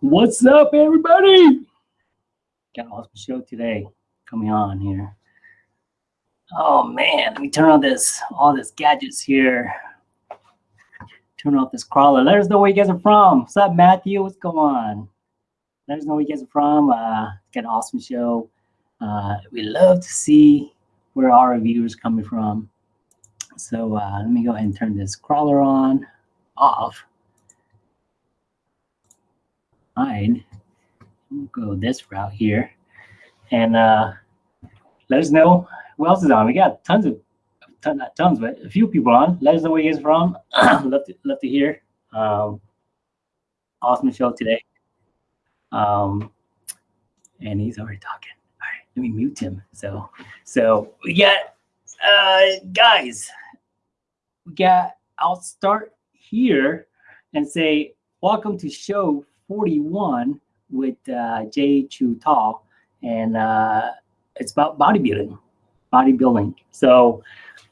What's up, everybody? Got an awesome show today coming on here. Oh man, let me turn on this all this gadgets here. Turn off this crawler. Let us know where you guys are from. What's up, Matthew? What's going on? Let us know where you guys are from. Uh, got an awesome show. Uh, we love to see where our viewers coming from. So uh, let me go ahead and turn this crawler on, off. Fine. We'll go this route here. And uh, let us know who else is on. We got tons of, ton, not tons, but a few people on. Let us know where you guys from. love, to, love to hear. Um, awesome show today. Um, and he's already talking. All right, let me mute him. So, so we got, uh, guys, we got, I'll start here and say, welcome to show 41 with uh, Jay Chu Tall. And uh, it's about bodybuilding, bodybuilding. So,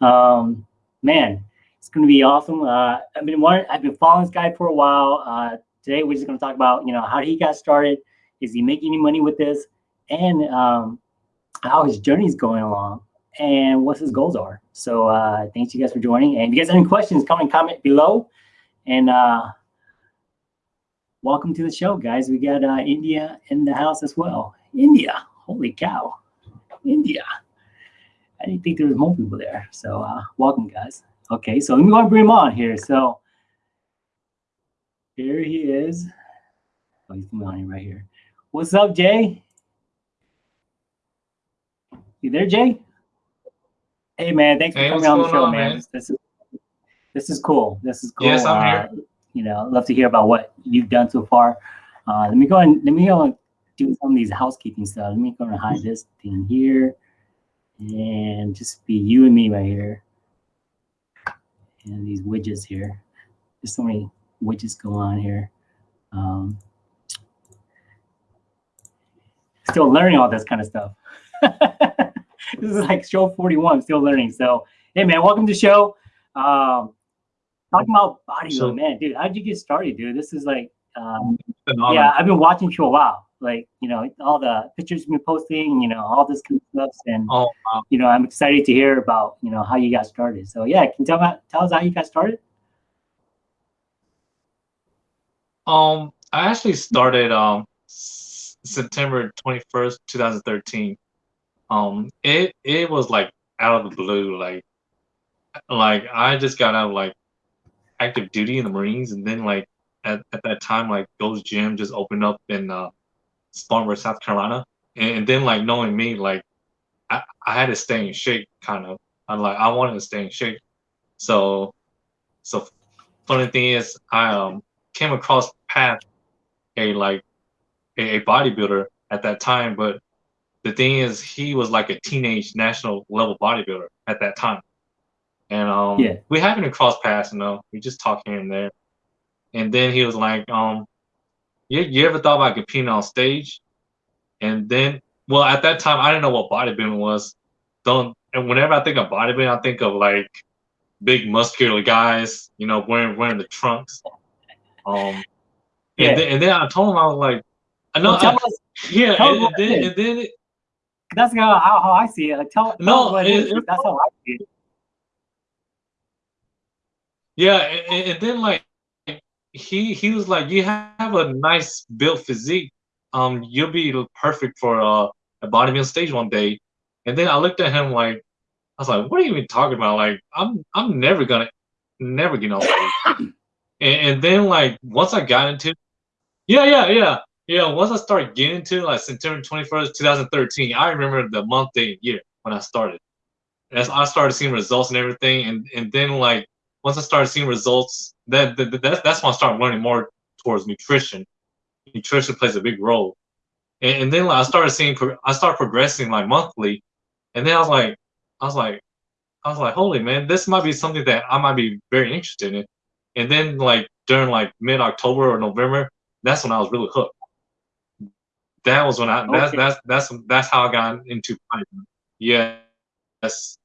um, man, it's going to be awesome. Uh, I've been one, I've been following this guy for a while. Uh, today, we're just going to talk about, you know, how he got started. Is he making any money with this? And um, how his journey is going along and what his goals are. So uh, thanks you guys for joining. And if you guys have any questions, come and comment below. And uh, welcome to the show, guys. We got uh, India in the house as well. India, holy cow, India. I didn't think there was more people there. So uh, welcome, guys. Okay, so let me go and bring him on here. So here he is. Oh, he's coming on here right here. What's up, Jay? You there, Jay? Hey, man. Thanks for Hey, coming on the show, on, man. man? This, this is this is cool. This is cool. Yes, I'm Uh, here. You know, love to hear about what you've done so far. Uh, let me go and let me go and do some of these housekeeping stuff. Let me go and hide this thing here, and just be you and me right here, and these widgets here. There's so many widgets going on here. Um, still learning all this kind of stuff. this is like show 41, still learning. So, hey man, welcome to the show. Um, talking about bodybuilding, So- man, dude, how'd you get started, dude? This is like, um, yeah, I've been watching you a while. Like, you know, all the pictures you've been posting, you know, all this kind of stuff, and Oh, wow. you know, I'm excited to hear about, you know, how you got started. So, yeah, can you tell me, tell us how you got started? Um, I actually started um September 21st, 2013. Um, it it was like out of the blue, like like I just got out of like active duty in the Marines, and then like at, at that time, like those gym just opened up in uh Spartanburg, South Carolina, and, and then like knowing me, like I, I had to stay in shape, kind of. I'm like I wanted to stay in shape, so so funny thing is I um came across path a like a, a bodybuilder at that time, but the thing is he was like a teenage national level bodybuilder at that time. And um Yeah. we happened to cross paths, you know, we just talked here and there. And then he was like, um, you, you ever thought about competing on stage? And then well at that time I didn't know what bodybuilding was. Don't and whenever I think of bodybuilding, I think of like big muscular guys, you know, wearing wearing the trunks. Um, Yeah. and then and then I told him I was like, I know, Well, yeah, and, and then and then it, that's how, how, I see it. Like, tell, No, it it- That's how I see it. Yeah, and, and then like he he was like, you have a nice built physique, um, you'll be perfect for uh, a bodybuilding stage one day. And then I looked at him like, I was like, what are you even talking about? Like, I'm I'm never gonna never get on stage. and, and then like once I got into Yeah, yeah, yeah. Yeah, once I started getting into like September 21st, 2013, I remember the month, day, and year when I started. As I started seeing results and everything, and and then like once I started seeing results, that, that that's that's when I started learning more towards nutrition. Nutrition plays a big role, and, and then like, I started seeing I started progressing like monthly, and then I was like, I was like, I was like, holy man, this might be something that I might be very interested in. And then like during like mid October or November, that's when I was really hooked. That was when I that's Okay. that's that's that's how I got into. Yeah, yes.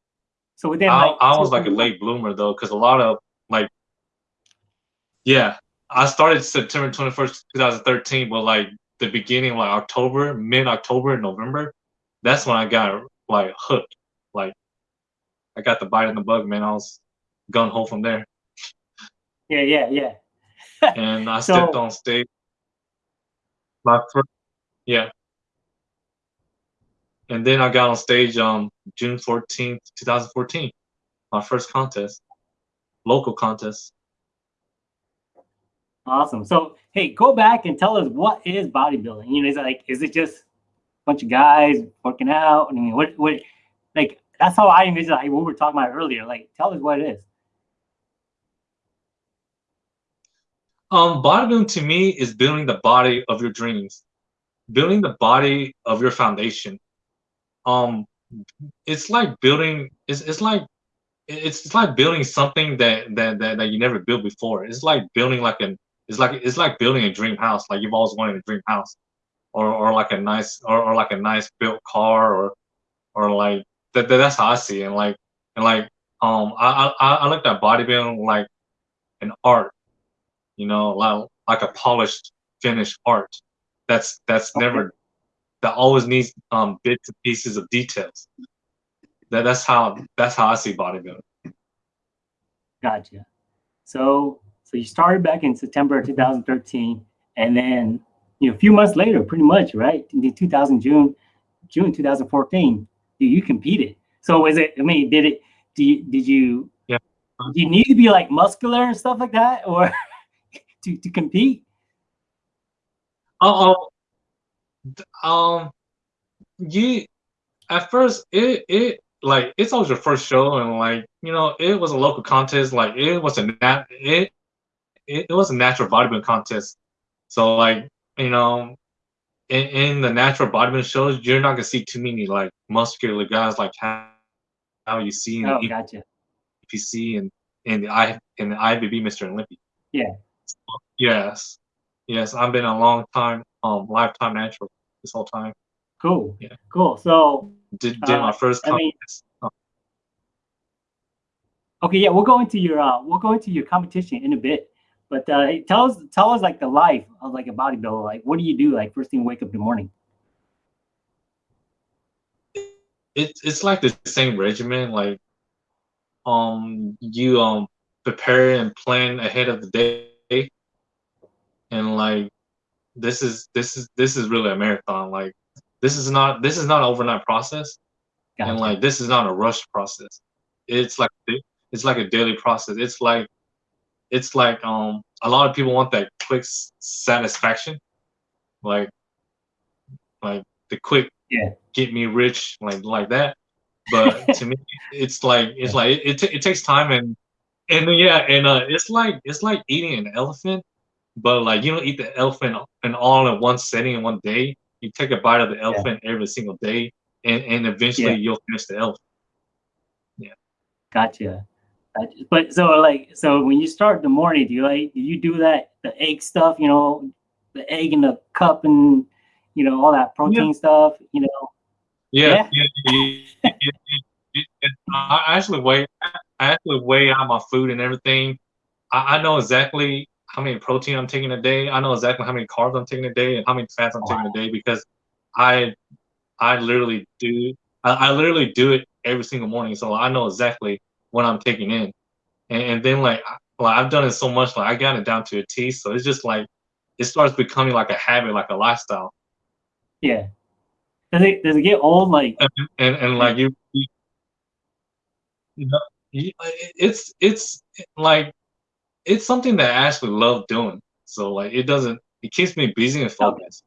So within I, like, I was like a late bloomer though, because a lot of like, yeah, I started September 21st, 2013, but like the beginning, like October, mid October, November, that's when I got like hooked. Like I got the bite in the bug, man. I was gun ho from there. Yeah, yeah, yeah. and I So- stepped on stage. My first, yeah. And then I got on stage on June 14th, 2014. My first contest, local contest. Awesome. So, hey, go back and tell us what is bodybuilding. You know, is it like, is it just a bunch of guys working out? I mean, what, what, like, that's how I envision like what we were talking about earlier. Like, tell us what it is. Um, bodybuilding to me is building the body of your dreams, building the body of your foundation. Um, it's like building. It's it's like it's, it's like building something that, that that that you never built before. It's like building like an. It's like it's like building a dream house. Like you've always wanted a dream house, or or like a nice or, or like a nice built car, or or like that, that. That's how I see it. And like and like um, I I I look at bodybuilding like an art you know, like, like a polished, finished art. That's that's Okay. never that always needs um bits and pieces of details. That that's how that's how I see bodybuilding. Gotcha. So, so you started back in September 2013, and then you know a few months later, pretty much, right? In 2000 June, June 2014, you, you competed. So, is it? I mean, did it? Do you, did you? Yeah. Do you need to be like muscular and stuff like that, or to to compete? Oh, um, you at first it it like it's always your first show and like you know it was a local contest like it was a nat it it, it was a natural bodybuilding contest so like you know in, in the natural bodybuilding shows you're not gonna see too many like muscular guys like how, how you see in Oh, the gotcha. NPC and in the I in the IFBB Mr. Olympia. Yeah. Yes. Yes, I've been a long time um lifetime natural this whole time. Cool. Yeah. Cool. So, Did did Uh, my first I mean- Oh, okay, yeah, we'll go into your uh, we'll go into your competition in a bit. But uh, tell us tell us like the life of like a bodybuilder. Like, what do you do like first thing you wake up in the morning? it's it's like the same regimen, like um you um prepare and plan ahead of the day and like this is this is this is really a marathon. Like this is not this is not an overnight process. Gotcha. and like this is not a rush process it's like it's like a daily process it's like it's like um a lot of people want that quick satisfaction like like the quick Yeah. get me rich like like that but to me it's like it's like it, it, it takes time and and yeah and uh it's like it's like eating an elephant but like you don't eat the elephant and all in one setting in one day you take a bite of the elephant every single day and and eventually Yeah. you'll finish the elephant Gotcha. Gotcha. But so like so when you start the morning, do you like do you do that the egg stuff? You know, the egg in the cup and you know all that protein stuff. You know. Yeah, yeah, yeah, yeah, yeah, yeah. I actually weigh, I actually weigh out my food and everything. I, I know exactly how many protein I'm taking a day. I know exactly how many carbs I'm taking a day and how many fats I'm taking a day because I, I literally do, I, I literally do it every single morning. So I know exactly what I'm taking in, and, and then like, I- like I've done it so much, like I got it down to a T. So it's just like, it starts becoming like a habit, like a lifestyle. Yeah. Does it does it get old? Like and and like you, you, you know, it's it's like it's something that I actually love doing. So like it doesn't it keeps me busy and focused.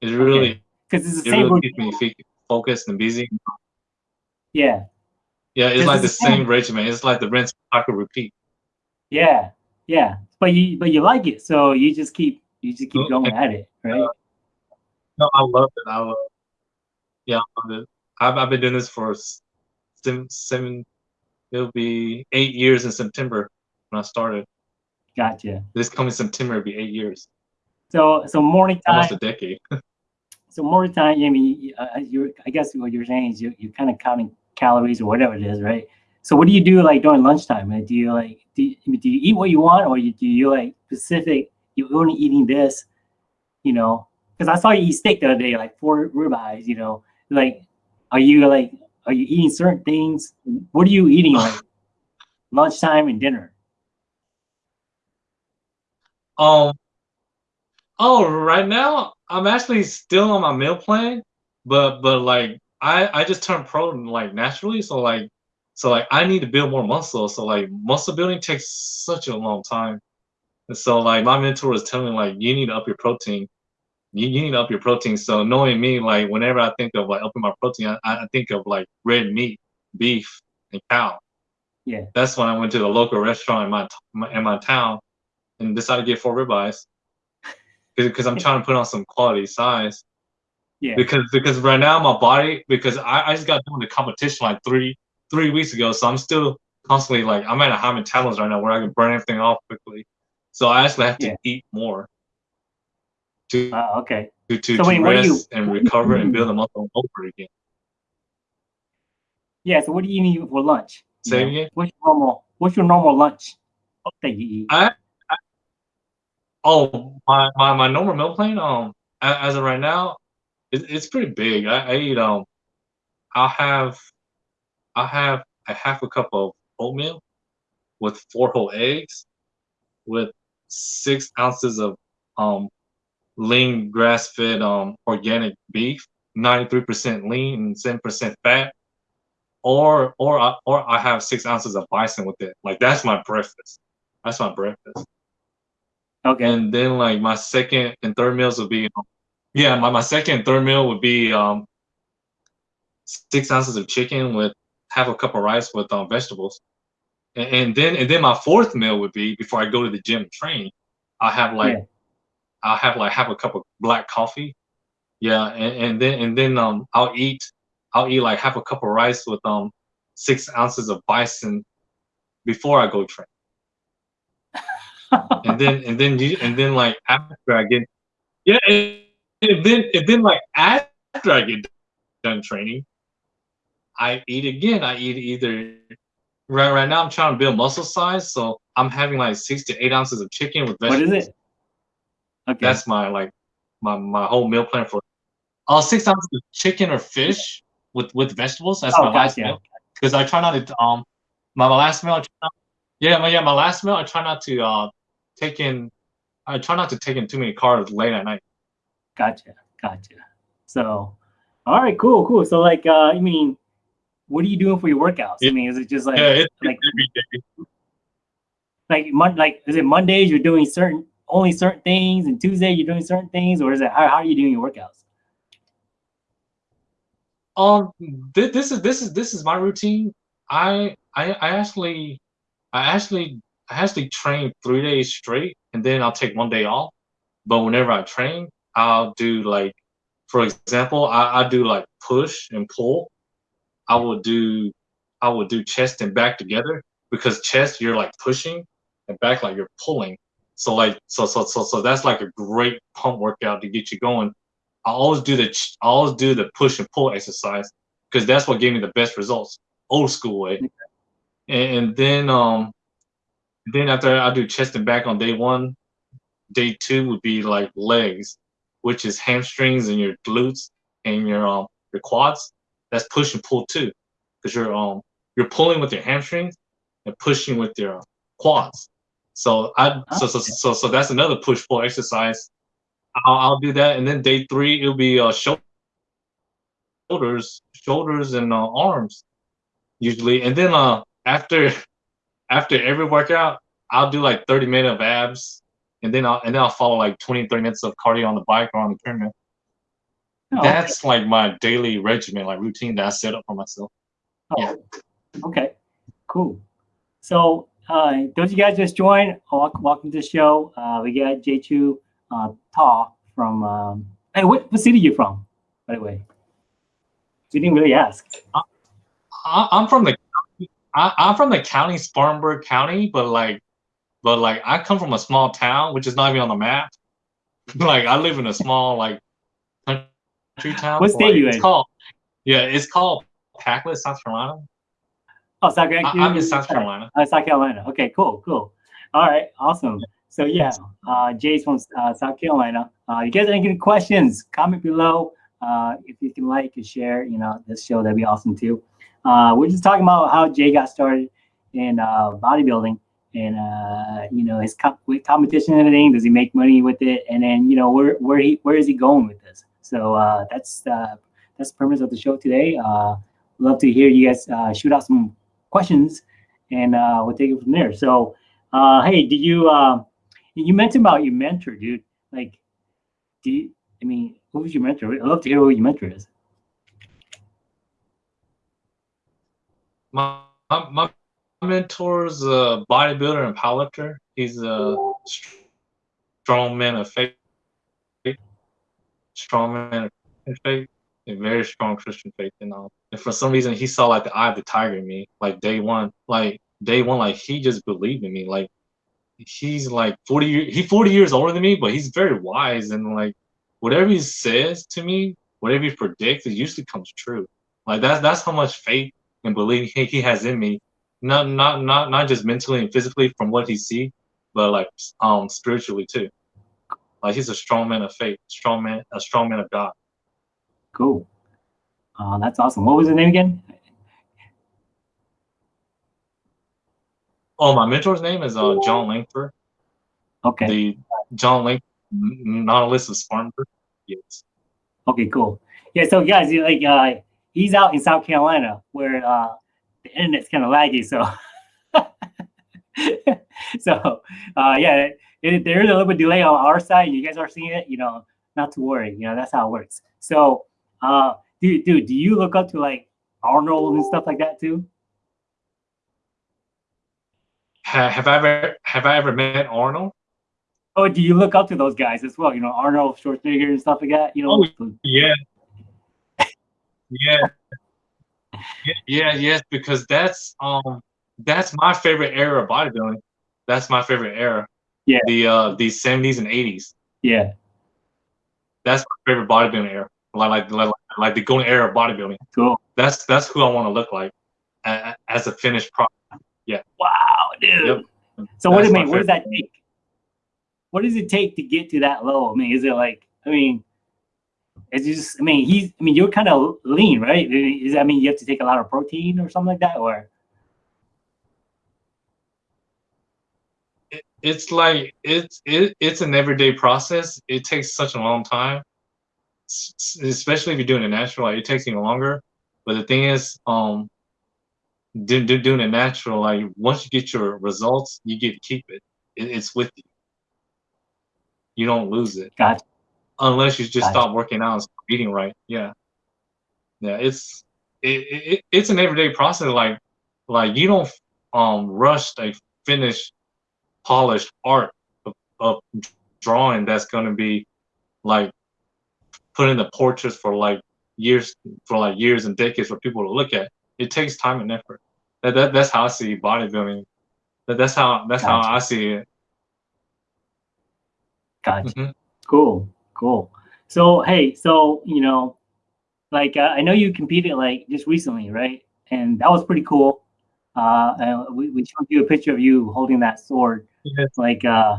It really because it's the it same. really keeps me focused and busy. Yeah. Yeah, it's It's like the the same. same regimen. It's like the rinse, cycle, repeat. Yeah. Yeah. But you but you like it, so you just keep you just keep going at it, right? No, I love it. I love. Yeah, I love it. I've I've been doing this for seven seven. It'll be eight years in September when I started. Gotcha. This coming September, it'll be eight years, So so morning time. almost a decade. So morning time. I mean, you, uh, you're I guess what you're saying is you you're kind of counting calories or whatever it is, right? So what do you do like during lunchtime? Like, do you like do you, I mean, do you eat what you want, or you, do you like specific? You're only eating this, you know? Because I saw you eat steak the other day, like four ribeyes. You know, like are you like are you eating certain things? What are you eating like lunchtime and dinner? Um. Oh, right now I'm actually still on my meal plan, but but like I I just turned pro like naturally, so like so like I need to build more muscle. So like muscle building takes such a long time, and so like my mentor is telling me like you need to up your protein. You, you need to up your protein. So knowing me, like whenever I think of like upping my protein, I, I think of like red meat, beef, and cow. Yeah. That's when I went to the local restaurant in my, my in my town, and decided to get four ribeyes because I'm trying to put on some quality size. Yeah. Because because right now my body because I, I just got doing the competition like three three weeks ago, so I'm still constantly like I'm at a high metabolism right now where I can burn everything off quickly. So I actually have to Yeah. eat more to Uh, okay. to, to, So to wait, do you- rest and recover and build the muscle over again. Yeah. So what do you eat for lunch? Say again? What's your normal? What's your normal lunch that you eat? I oh my, my my normal meal plan um as of right now it, it's pretty big. I, I eat um I'll have I'll have a half a cup of oatmeal with four whole eggs with six ounces of um lean grass fed um organic beef, ninety three percent lean and seven percent fat. Or or I or I have six ounces of bison with it. Like that's my breakfast. That's my breakfast. Okay. And then like my second and third meals would be, yeah, my, my second and third meal would be um six ounces of chicken with half a cup of rice with um vegetables. And, and then and then my fourth meal would be before I go to the gym and train, I have like Yeah. I'll have like half a cup of black coffee. Yeah, and, and then and then um I'll eat I'll eat like half a cup of rice with um six ounces of bison before I go train and then and then you and then like after I get yeah and, and then and then like after I get done training, I eat again. I eat either right right now I'm trying to build muscle size, so I'm having like six to eight ounces of chicken with vegetables. is it? Okay. That's my like my my whole meal plan for uh six ounces of chicken or fish with with vegetables. That's Oh, my last gotcha. meal because I try not to um my, my last meal. I try not, yeah, my yeah my last meal. I try not to uh take in. I try not to take in too many carbs late at night. Gotcha. Gotcha. So, all right, cool, cool. So, like, uh, I mean, what are you doing for your workouts? I mean, is it just like, yeah, it's like, every day. like, mon- like, is it Mondays you're doing certain, only certain things, and Tuesday you're doing certain things, or is it how, how are you doing your workouts? Um, thi- this is this is this is my routine. I I I actually I actually I actually train three days straight, and then I'll take one day off. But whenever I train, I'll do like, for example, I, I do like push and pull. I will do I will do chest and back together because chest you're like pushing and back like you're pulling. So like so so so so that's like a great pump workout to get you going. I always do the I always do the push and pull exercise because that's what gave me the best results, old school way. And, and then um, then after I do chest and back on day one, day two would be like legs, which is hamstrings and your glutes and your um your quads. That's push and pull too, because you're um you're pulling with your hamstrings and pushing with your quads. So I so so so so that's another push pull exercise. I'll, I'll do that, and then day three it'll be uh shoulders, shoulders and uh, arms usually, and then uh after after every workout I'll do like 30 minutes of abs, and then I'll and then I'll follow like 20 30 minutes of cardio on the bike or on the treadmill. Oh, okay. That's like my daily regimen, like routine that I set up for myself. yeah. Oh, okay, cool. So, uh, those you guys just joined, welcome, welcome to the show. Uh, we got J2 uh, Ta from, um, hey, what, what city are you from, by the way? We didn't really ask. I, I'm from the I, I'm from the county, Spartanburg County, but like, but like I come from a small town, which is not even on the map. like I live in a small like country town. What state like, you it's in? Called, yeah, it's called Pacolet, South Carolina. Oh, South Carolina. I, I'm in South Carolina. Uh, South Carolina. Okay, cool, cool. All right, awesome. So yeah, uh, Jay's from uh, South Carolina. Uh, you guys have any questions? Comment below. Uh, if you can like and share, you know, this show, that'd be awesome too. Uh, we're just talking about how Jay got started in uh, bodybuilding and uh, you know his with competition and everything. Does he make money with it? And then you know where where he where is he going with this? So uh, that's uh, that's the premise of the show today. Uh, love to hear you guys uh, shoot out some questions, and uh, we'll take it from there. So, uh, hey, do you uh, you mentioned about your mentor, dude? Like, do you? I mean, who was your mentor? I'd love to hear who your mentor is. My my, my mentor's a bodybuilder and powerlifter. He's a strong man of faith, strong man of faith, a very strong Christian faith. And um, and for some reason, he saw like the eye of the tiger in me, like day one, like day one, like he just believed in me, like. He's like 40 years, he's 40 years older than me, but he's very wise and like whatever he says to me, whatever he predicts, it usually comes true. Like that's that's how much faith and belief he, he has in me. Not not not not just mentally and physically from what he see, but like um spiritually too. Like he's a strong man of faith, strong man, a strong man of God. Cool. Uh, that's awesome. What was his name again? Oh, my mentor's name is uh John Langford. Okay. The John Langford, Nautilus of Spartanburg. Yes. Okay, cool. Yeah, so guys, like uh he's out in South Carolina where uh the internet's kind of laggy, so so uh yeah, it, there is a little bit delay on our side. You guys are seeing it, you know, not to worry, you know, that's how it works. So uh dude, dude, do you look up to like Arnold and stuff like that too? Have I ever have I ever met Arnold? Oh, do you look up to those guys as well? You know, Arnold Schwarzenegger and stuff like that. You know, Oh, Yeah. Yeah. Yeah, yeah, yes, because that's um that's my favorite era of bodybuilding. That's my favorite era. Yeah. The uh the seventies and eighties. yeah, That's my favorite bodybuilding era. Like like like, like the golden era of bodybuilding. cool. That's that's who I want to look like a- a- as a finished product. Yeah. Wow, dude. Yep. So what do you mean? What does that take? What does it take to get to that level? I mean, is it like? I mean, it's just. I mean, he's. I mean, you're kind of lean, right? Is I mean, you have to take a lot of protein or something like that, or It, it's like it's it, it's an everyday process. It takes such a long time, s- especially if you're doing it natural. Like, it takes even longer. But the thing is, um, do, do, doing it natural, like once you get your results, you get to keep it. it. It's with you. You don't lose it gotcha. Unless you just stop working out and stop eating right. Yeah, yeah. It's it, it it's an everyday process. Like like you don't um rush a finished polished art of, of drawing that's gonna be like put in the portraits for like years for like years and decades for people to look at. It takes time and effort. That, that that's how I see bodybuilding. That, that's how that's how I see it. Gotcha. Mhm. Cool, cool. So hey, so you know, like uh, I know you competed like just recently, right? And that was pretty cool. Uh, we, we showed you a picture of you holding that sword. Yes. Like, uh,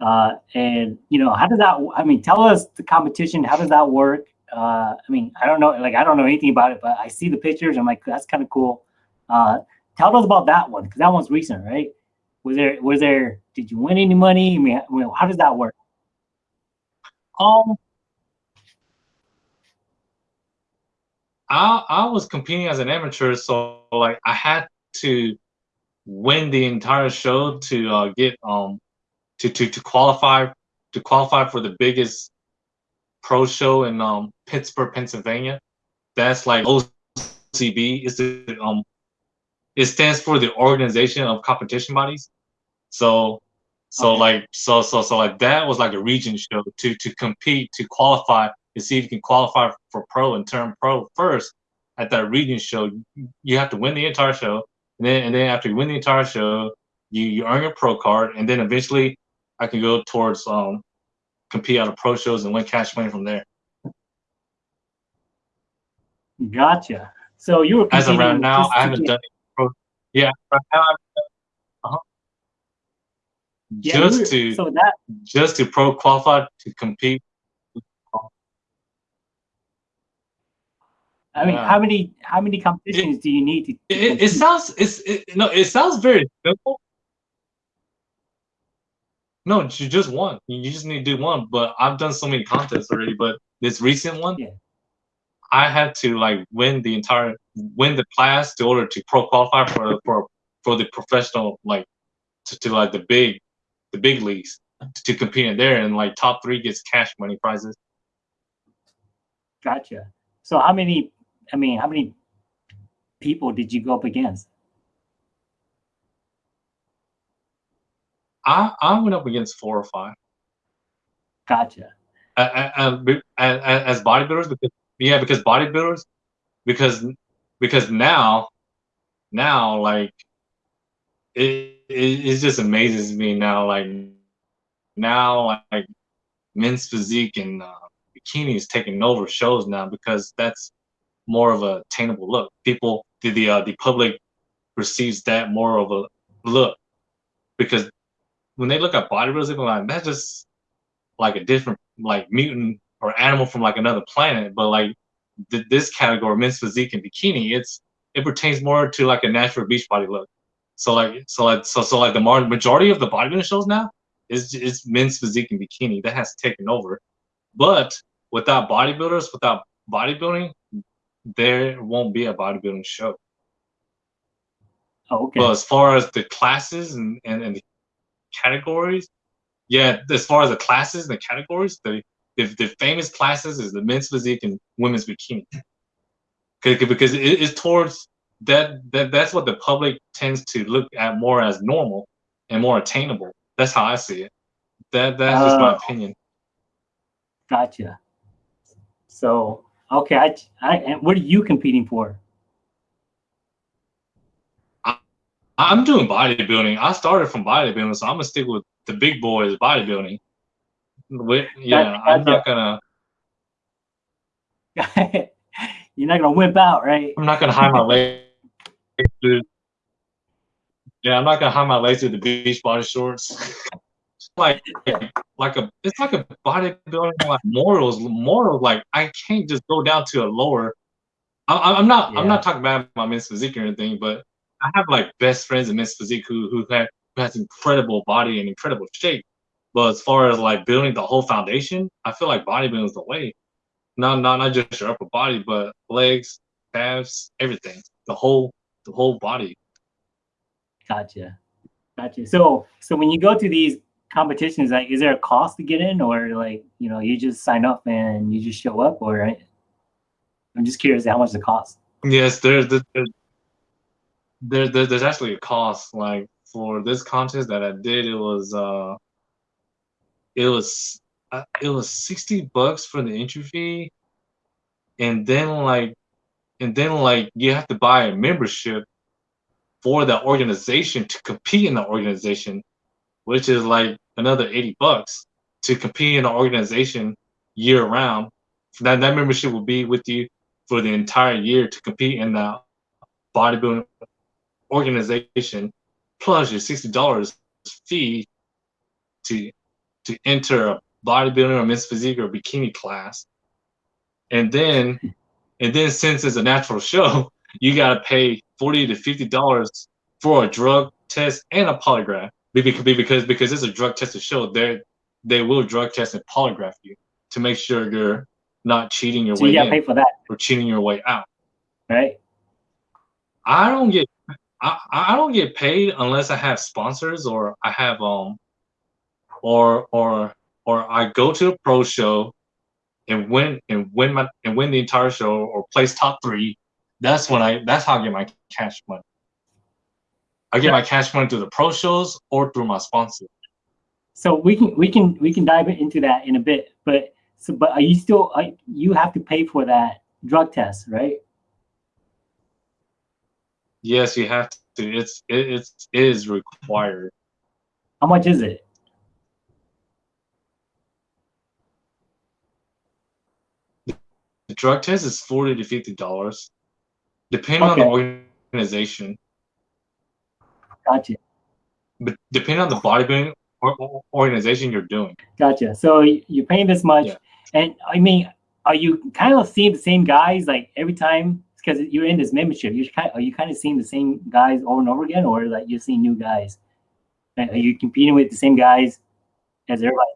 uh, and you know, how does that? I mean, tell us the competition. How does that work? Uh, I mean, I don't know. Like, I don't know anything about it, but I see the pictures. I'm like, that's kind of cool. Uh, tell us about that one because that one's recent, right? Was there? Was there? Did you win any money? I mean, how does that work? Um, I I was competing as an amateur, so like I had to win the entire show to uh, get um to to to qualify to qualify for the biggest pro show in um Pittsburgh, Pennsylvania. That's like OCB. Is the um it stands for the Organization of Competition Bodies. So so Okay. like so so so like that was like a region show to to compete to qualify to see if you can qualify for pro and turn pro first at that region show. You have to win the entire show, and then and then after you win the entire show, you you earn your pro card, and then eventually I can go towards um compete out of pro shows and win cash money from there. Gotcha. So you were As of right now, I haven't done Yeah, right now. Yeah, we just were- to so that just to pro qualify to compete. I mean, Yeah. how many how many competitions do you need to? It, it, it sounds it's it, no, it sounds very simple. No, you just one. You just need to do one. But I've done so many contests already. But this recent one, Yeah. I had to like win the entire win the class in order to pro qualify for for for the professional like to, to like the big the big leagues to compete in there and like top three gets cash money prizes. Gotcha. So how many? I mean, how many people did you go up against? I I went up against four or five. Gotcha. uh, uh, uh, as bodybuilders because yeah because bodybuilders because because now now like it, it it just amazes me now like now like men's physique and uh, bikini is taking over shows now because that's more of a attainable look. People the the, uh, the public receives that more of a look because when they look at bodybuilders they're like that's just like a different like mutant or animal from like another planet. But like th- this category men's physique and bikini it's it pertains more to like a natural beach body look so like so like so so like the mar- majority of the bodybuilding shows now is is men's physique and bikini that has taken over but without bodybuilders without bodybuilding there won't be a bodybuilding show Oh, okay. but as far as the classes and, and, and the categories, yeah, as far as the classes and the categories, the, the, the famous classes is the men's physique and women's bikini. 'Cause- Because it is towards that, that that's what the public tends to look at more as normal and more attainable. That's how I see it. That that's just my uh, opinion. Gotcha. So okay, I, I and what are you competing for? I'm doing bodybuilding. I started from bodybuilding, so I'm gonna stick with the big boys bodybuilding. With, yeah, I'm not gonna You're not gonna whip out, right? I'm not gonna hide my legs. Dude. Yeah, I'm not gonna hide my legs with the beach body shorts. It's like like a it's like a bodybuilding like morals morals like I can't just go down to a lower. I, I'm not Yeah. I'm not talking about my men's physique or anything, but I have like best friends in men's physique who who have who has incredible body and incredible shape. But as far as like building the whole foundation, I feel like bodybuilding is the way. Not not not just your upper body, but legs, calves, everything. The whole the whole body. Gotcha. Gotcha. So so when you go to these competitions, like is there a cost to get in or like, you know, you just sign up and you just show up or I'm just curious how much the cost. Yes, there's there's there, there, there's actually a cost. Like for this contest that I did, it was uh, it was uh, it was sixty bucks for the entry fee, and then like, and then like you have to buy a membership for the organization to compete in the organization, which is like another eighty bucks to compete in the organization year round. That that membership will be with you for the entire year to compete in the bodybuilding organization, plus your sixty dollars fee to to enter a bodybuilding or men's physique or bikini class, and then and then since it's a natural show, you gotta pay forty to fifty dollars for a drug test and a polygraph. Because because because it's a drug tested show, they they will drug test and polygraph you to make sure you're not cheating your So way you gotta in pay for that, or cheating your way out. right? I don't get I, I don't get paid unless I have sponsors or I have um or or or I go to a pro show and win and win my and win the entire show or place top three. That's when I that's how I get my cash money. I get my cash money through the pro shows or through my sponsor. So we can we can we can dive into that in a bit, but so but are you still are, you have to pay for that drug test, right? Yes, you have to. It's it, it's it is required. How much is it? The drug test is forty to fifty dollars, depending on the organization. Gotcha. But depending on the bodybuilding or, or organization you're doing. Gotcha. So you're paying this much, Yeah. and I mean, are you kind of seeing the same guys like every time? Because you're in this membership, you're kind. Are you kind of seeing the same guys over and over again, or like you're seeing new guys? Are you competing with the same guys as everybody?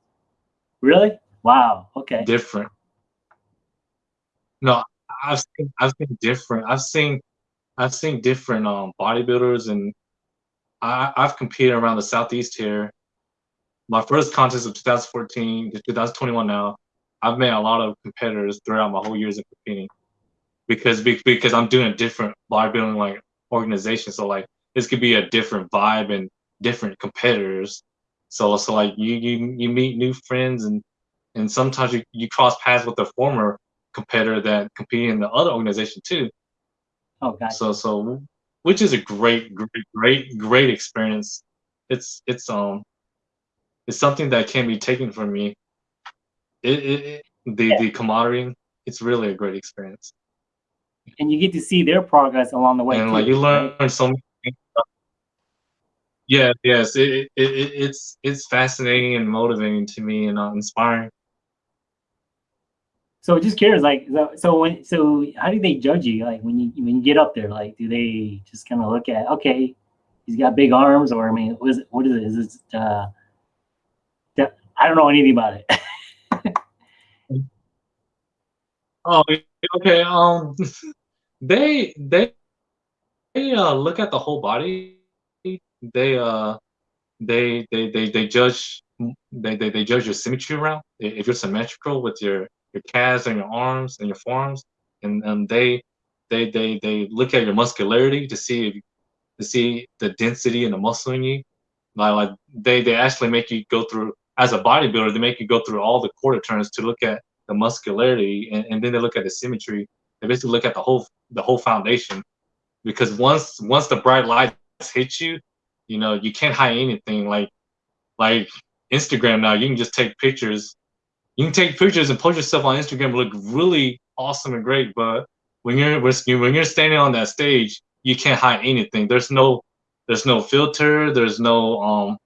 Really? Wow. Okay. different. No, I've seen I've seen different. I've seen I've seen different um bodybuilders and I I've competed around the southeast here. My first contest of 2014 to 2021 now. I've met a lot of competitors throughout my whole years of competing because because I'm doing a different bodybuilding like organization. So like this could be a different vibe and different competitors. So so like you you you meet new friends and and sometimes you, you cross paths with the former competitor that competed in the other organization too. Oh, gotcha. So so which is a great great great great experience. It's it's um it's something that can be taken from me. It, it, it the Yeah. the camaraderie. It's really a great experience, and you get to see their progress along the way. and too, like you learn right? so many. things. Yeah, yes, it, it, it it's it's fascinating and motivating to me and uh, inspiring. So just curious, like, so, so when, so how do they judge you? Like when you when you get up there, like, do they just kind of look at, okay, he's got big arms, or I mean, what is it? What is it? Is it? Uh, I don't know anything about it. Oh, okay. Um, they they they uh look at the whole body. They uh they they they they judge they they, they judge your symmetry around. If you're symmetrical with your your calves and your arms and your forearms, and and they they they they look at your muscularity to see if to see the density and the muscle in you. Like like they they actually make you go through as a bodybuilder. They make you go through all the quarter turns to look at the muscularity, and, and then they look at the symmetry. They basically look at the whole the whole foundation, because once once the bright lights hit you, you know you can't hide anything. Like like Instagram now, you can just take pictures. You can take pictures and post yourself on Instagram, look really awesome and great. But when you're when you're standing on that stage, you can't hide anything. There's no there's no filter. There's no um.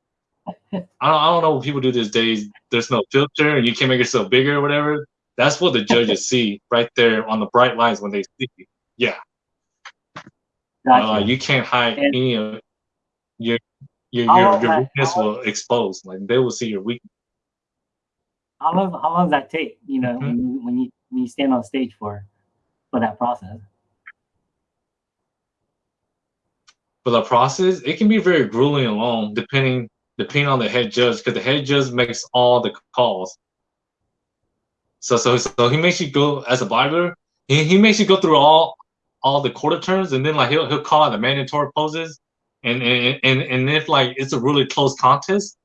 I don't, I don't know what people do these days. There's no filter, and you can't make yourself bigger or whatever. That's what the judges see right there on the bright lines when they see you. Yeah, Gotcha. uh, you can't hide And- any of your your your, your weakness will expose. Like they will see your weakness. How long? How long does that take? You know, Mhm. when you when you when you stand on stage for for that process. For the process, it can be very grueling and long, depending depending on the head judge, because the head judge makes all the calls. So so so he makes you go as a bodybuilder. He, he makes you go through all all the quarter turns, and then like he'll he'll call out the mandatory poses, and and and and if like it's a really close contest,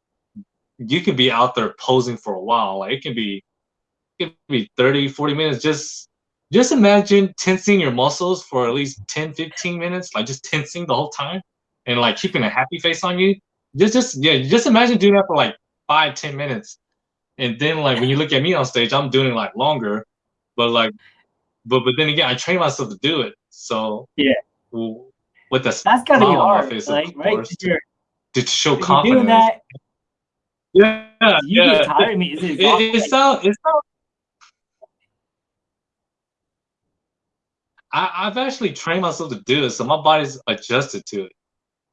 you could be out there posing for a while. Like it can be it can be 30, 40 minutes. Just just imagine tensing your muscles for at least 10, 15 minutes, like just tensing the whole time and like keeping a happy face on you. Just just yeah, just imagine doing that for like five, ten minutes. And then like when you look at me on stage, I'm doing it like longer. But like but but then again, I train myself to do it. So Yeah. with the That's gotta be hard, face, like right? course, You're, to, to show you're confidence. doing that, yeah, you yeah. get tired. I mean, is it It, it, sounds it sounds I, I've actually trained myself to do it, so my body's adjusted to it.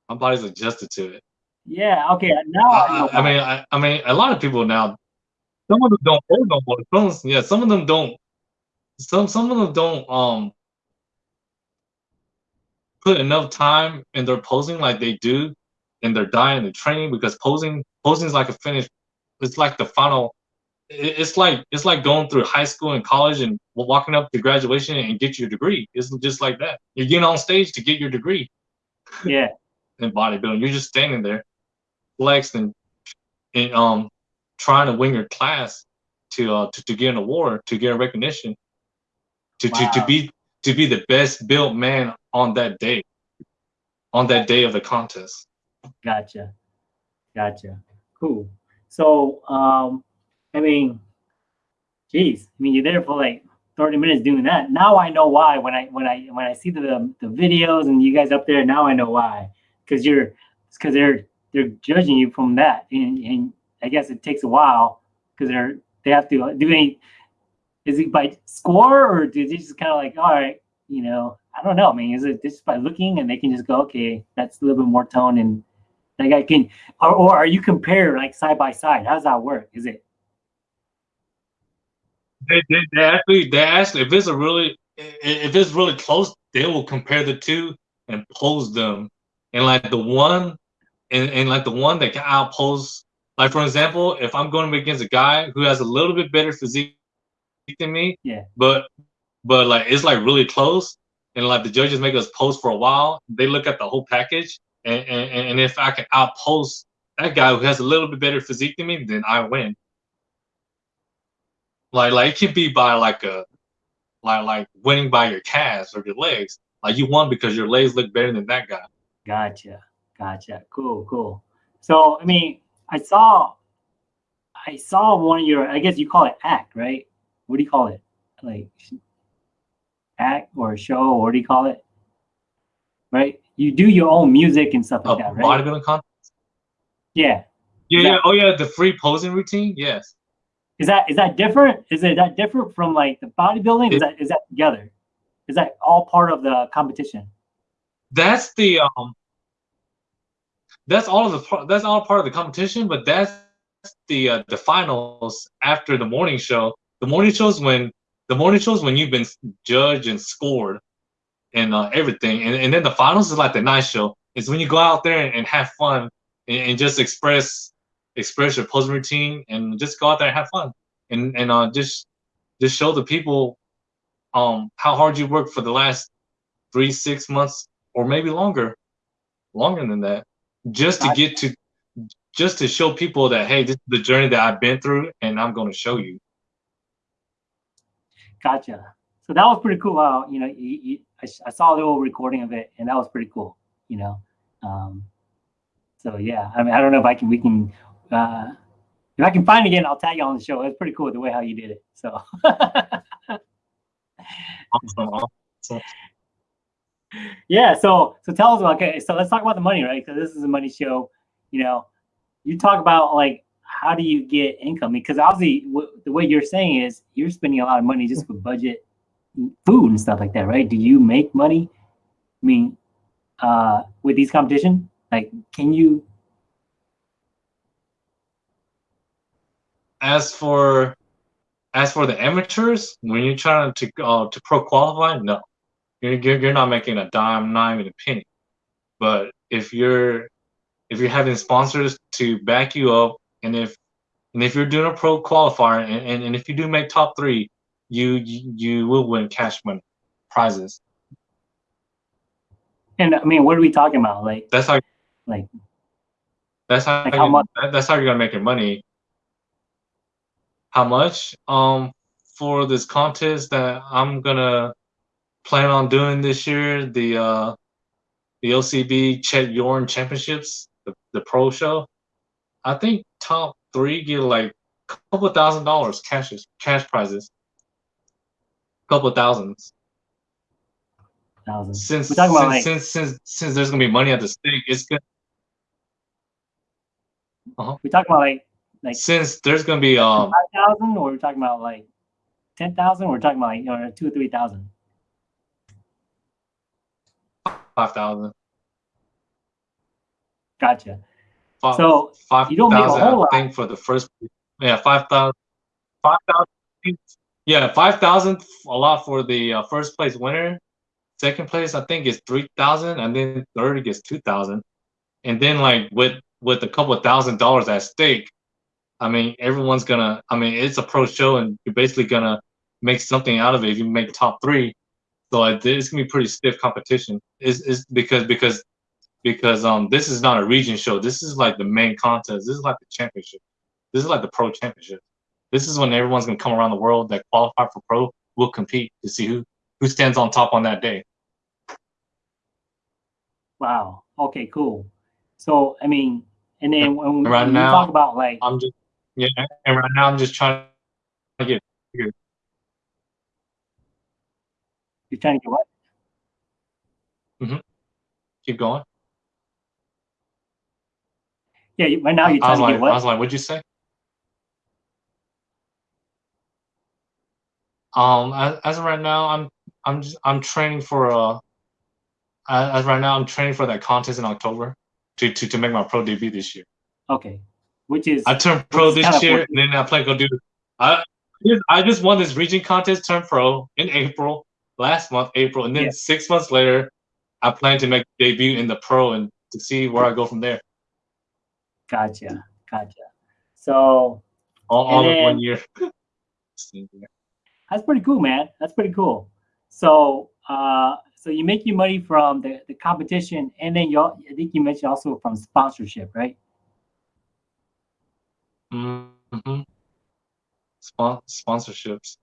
My body's adjusted to it. yeah. Okay. Now I, know I, I mean, I, I mean, a lot of people now. Some of them don't hold no more. Some, yeah, some of them don't. Some, some of them don't um put enough time in their posing like they do in their diet and their training because posing, posing is like a finish. It's like the final. It's like it's like going through high school and college and walking up to graduation and get your degree. It's just like that. You're getting on stage to get your degree yeah. in bodybuilding. You're just standing there, flexed and, and um trying to win your class to uh to, to get an award, to get a recognition, to, to to be to be the best built man on that day, on that day of the contest. Gotcha. Gotcha. Cool. So, um, I mean, geez, I mean, you're there for like 30 minutes doing that. Now I know why when I when I when I see the the videos and you guys up there, now I know why. Because you're because they're they're judging you from that, and, and I guess it takes a while because they're they have to do they is it by score or do they just kind of like all right you know I don't know I mean is it just by looking and they can just go okay that's a little bit more tone and like I can or, or are you compared like side by side? How does that work? Is it? They, they, they actually they actually if it's a really if it's really close they will compare the two and pose them. And like the one and, and like the one that can outpose like for example if i'm going against a guy who has a little bit better physique than me yeah. but but like it's like really close and like the judges make us pose for a while they look at the whole package and and, and if i can outpost that guy who has a little bit better physique than me then i win like like it could be by like a like like winning by your calves or your legs. Like you won because your legs look better than that guy. Gotcha. Gotcha. Cool, cool. So I mean, I saw I saw one of your I guess you call it act, right? What do you call it? Like act or show, or what do you call it? Right? You do your own music and stuff like A that, right? bodybuilding contest. Yeah. Yeah, Is yeah. that- Oh yeah, the free posing routine. Yes. Is that is that different? Is it that different from like the bodybuilding? Is that is that together? Is that all part of the competition? That's the um. That's all of the that's all part of the competition, but that's the uh, the finals after the morning show. The morning shows when the morning shows when you've been judged and scored and uh, everything, and, and then the finals is like the night show. It's when you go out there and, and have fun and, and just express express your posing routine and just go out there and have fun and and uh, just just show the people um how hard you worked for the last three six months or maybe longer longer than that just to get to just to show people that hey this is the journey that i've been through and i'm going to show you Gotcha. So that was pretty cool. How you know, you, you, I, I saw a little recording of it, and that was pretty cool. You know, um, so yeah. I mean, I don't know if I can. We can. Uh, if I can find it again, I'll tag you on the show. It's pretty cool the way how you did it. So awesome, awesome. yeah. So so tell us. Okay. So let's talk about the money, right? Because this is a money show. You know, you talk about like how do you get income? Because obviously, the way you're saying is you're spending a lot of money just for budget food and stuff like that, right? Do you make money? I mean, uh, with these competition, like, can you? as for as for the amateurs when you're trying to uh, to pro qualify no you're, you're you're not making a dime not even a penny but if you're if you're having sponsors to back you up and if and if you're doing a pro qualifier and, and, and if you do make top three you, you will win cash money prizes And I mean, what are we talking about? Like, that's how like, That's how, Like you, much? that's how you're gonna make your money. How much? Um, for this contest that I'm gonna plan on doing this year, the uh, the OCB Chet Yorton Championships, the, the pro show. I think top three get like a couple thousand dollars cash cash prizes. Couple thousands. Thousands. Since since, like, since since since there's gonna be money at the stake, it's good. we talking about like like Since there's gonna be um five thousand, or we're talking about like ten thousand, or we're talking about like you know two or three thousand. five thousand. Gotcha. Five, So five you don't make a whole lot. I think for the first, yeah, five thousand, five thousand, yeah, five thousand, a lot for the uh, first place winner. Second place, I think, is three thousand, and then third gets two thousand, and then like with with a couple of thousand dollars at stake, I mean, everyone's gonna. I mean, it's a pro show, and you're basically gonna make something out of it if you make top three. So it- it's gonna be pretty stiff competition. Is is because because because um this is not a region show. This is like the main contest. This is like the championship. This is like the pro championship. This is when everyone's gonna come around the world that qualify for pro will compete to see who who stands on top on that day. wow. Okay, cool. So I mean, and then when, we- Right when now, talk about like I'm just yeah, and right now I'm just trying to get you're trying to get what? Mm-hmm. keep going. Yeah, you- right now you're I was to like, get what? I was like, what'd you say? Um, as, as of right now, I'm I'm just, I'm training for uh, as as right now I'm training for that contest in October to to to make my pro debut this year. okay, which is I turned pro this year, and then I plan to go do. I I just won this region contest, turned pro in April last month, April, and then Yeah. six months later, I plan to make debut in the pro and to see where I go from there. gotcha, gotcha. So All, all in And one year. that's pretty cool, man. That's pretty cool. So uh, so you make your money from the, the competition, and then you I think you mentioned also from sponsorship, right? Mm-hmm. Spon- sponsorships.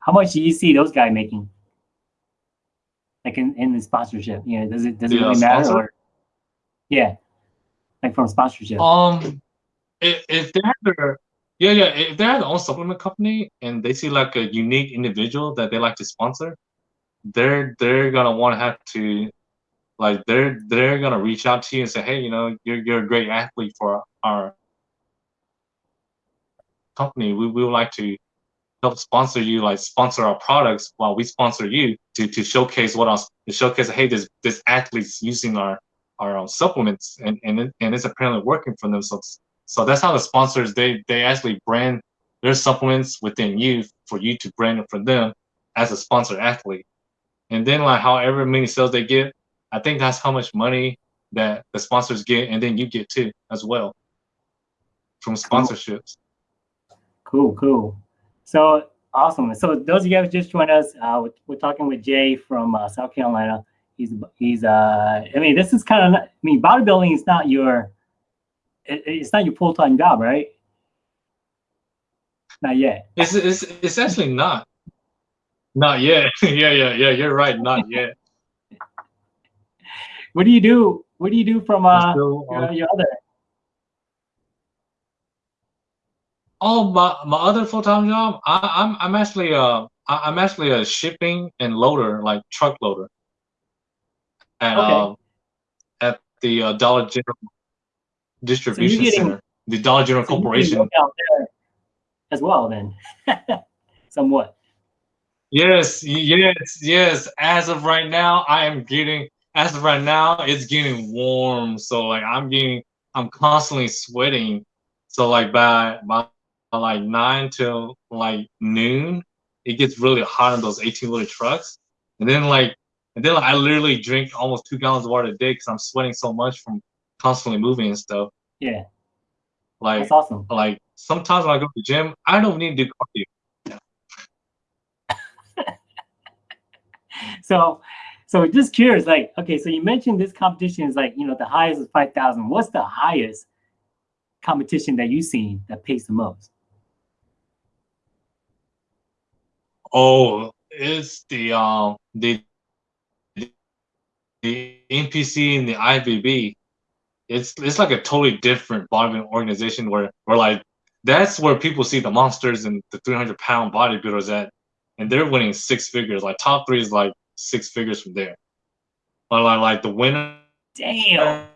How much do you see those guys making? Like in, in the sponsorship, you know, does it does it uh, really matter? sponsor? Or, yeah, like from sponsorship. Um, if, if they have their yeah yeah if they have their own supplement company and they see like a unique individual that they like to sponsor, they're they're gonna want to have to like they're they're gonna reach out to you and say hey you know you're you're a great athlete for our company. We, we would like to help sponsor you like sponsor our products while we sponsor you to to showcase what else to showcase hey this this athlete's using our our um, supplements. And and it, and it's apparently working for them so so that's how the sponsors they they actually brand their supplements within you for you to brand it for them as a sponsored athlete and then like however many sales they get i think that's how much money that the sponsors get and then you get too as well from sponsorships Cool, cool. So awesome. So those of you guys just joined us, uh, we're, we're talking with Jay from uh, South Carolina. He's he's uh, I mean, this is kind of I mean, bodybuilding is not your it, it's not your full time job, right? Not yet. It's it's it's actually not. Not yet. yeah, yeah, yeah. You're right. Not yet. What do you do? What do you do from uh still your, your other? Oh, my my other full time job. I, I'm I'm actually uh I, I'm actually a shipping and loader, like truck loader. At Okay. um at the uh, Dollar General distribution getting- center, the Dollar General So Corporation. as well, then, somewhat. Yes, yes, yes. As of right now, I am getting. As of right now, it's getting warm. So like I'm getting, I'm constantly sweating. So like by by like nine till like noon, it gets really hot in those 18 liter trucks. And then like, and then like, I literally drink almost two gallons of water a day because I'm sweating so much from constantly moving and stuff. Yeah, Like that's awesome. like sometimes when I go to the gym, I don't need to do cardio. So, so just curious, like, okay, so you mentioned this competition is like, you know, the highest is five thousand. What's the highest competition that you've seen that pays the most? Oh, it's the um the the NPC and the IFBB. It's it's like a totally different bodybuilding organization where where like that's where people see the monsters and the 300 pound bodybuilders at, and they're winning six figures. Like top three is like six figures from there. But like like the winner, Damn.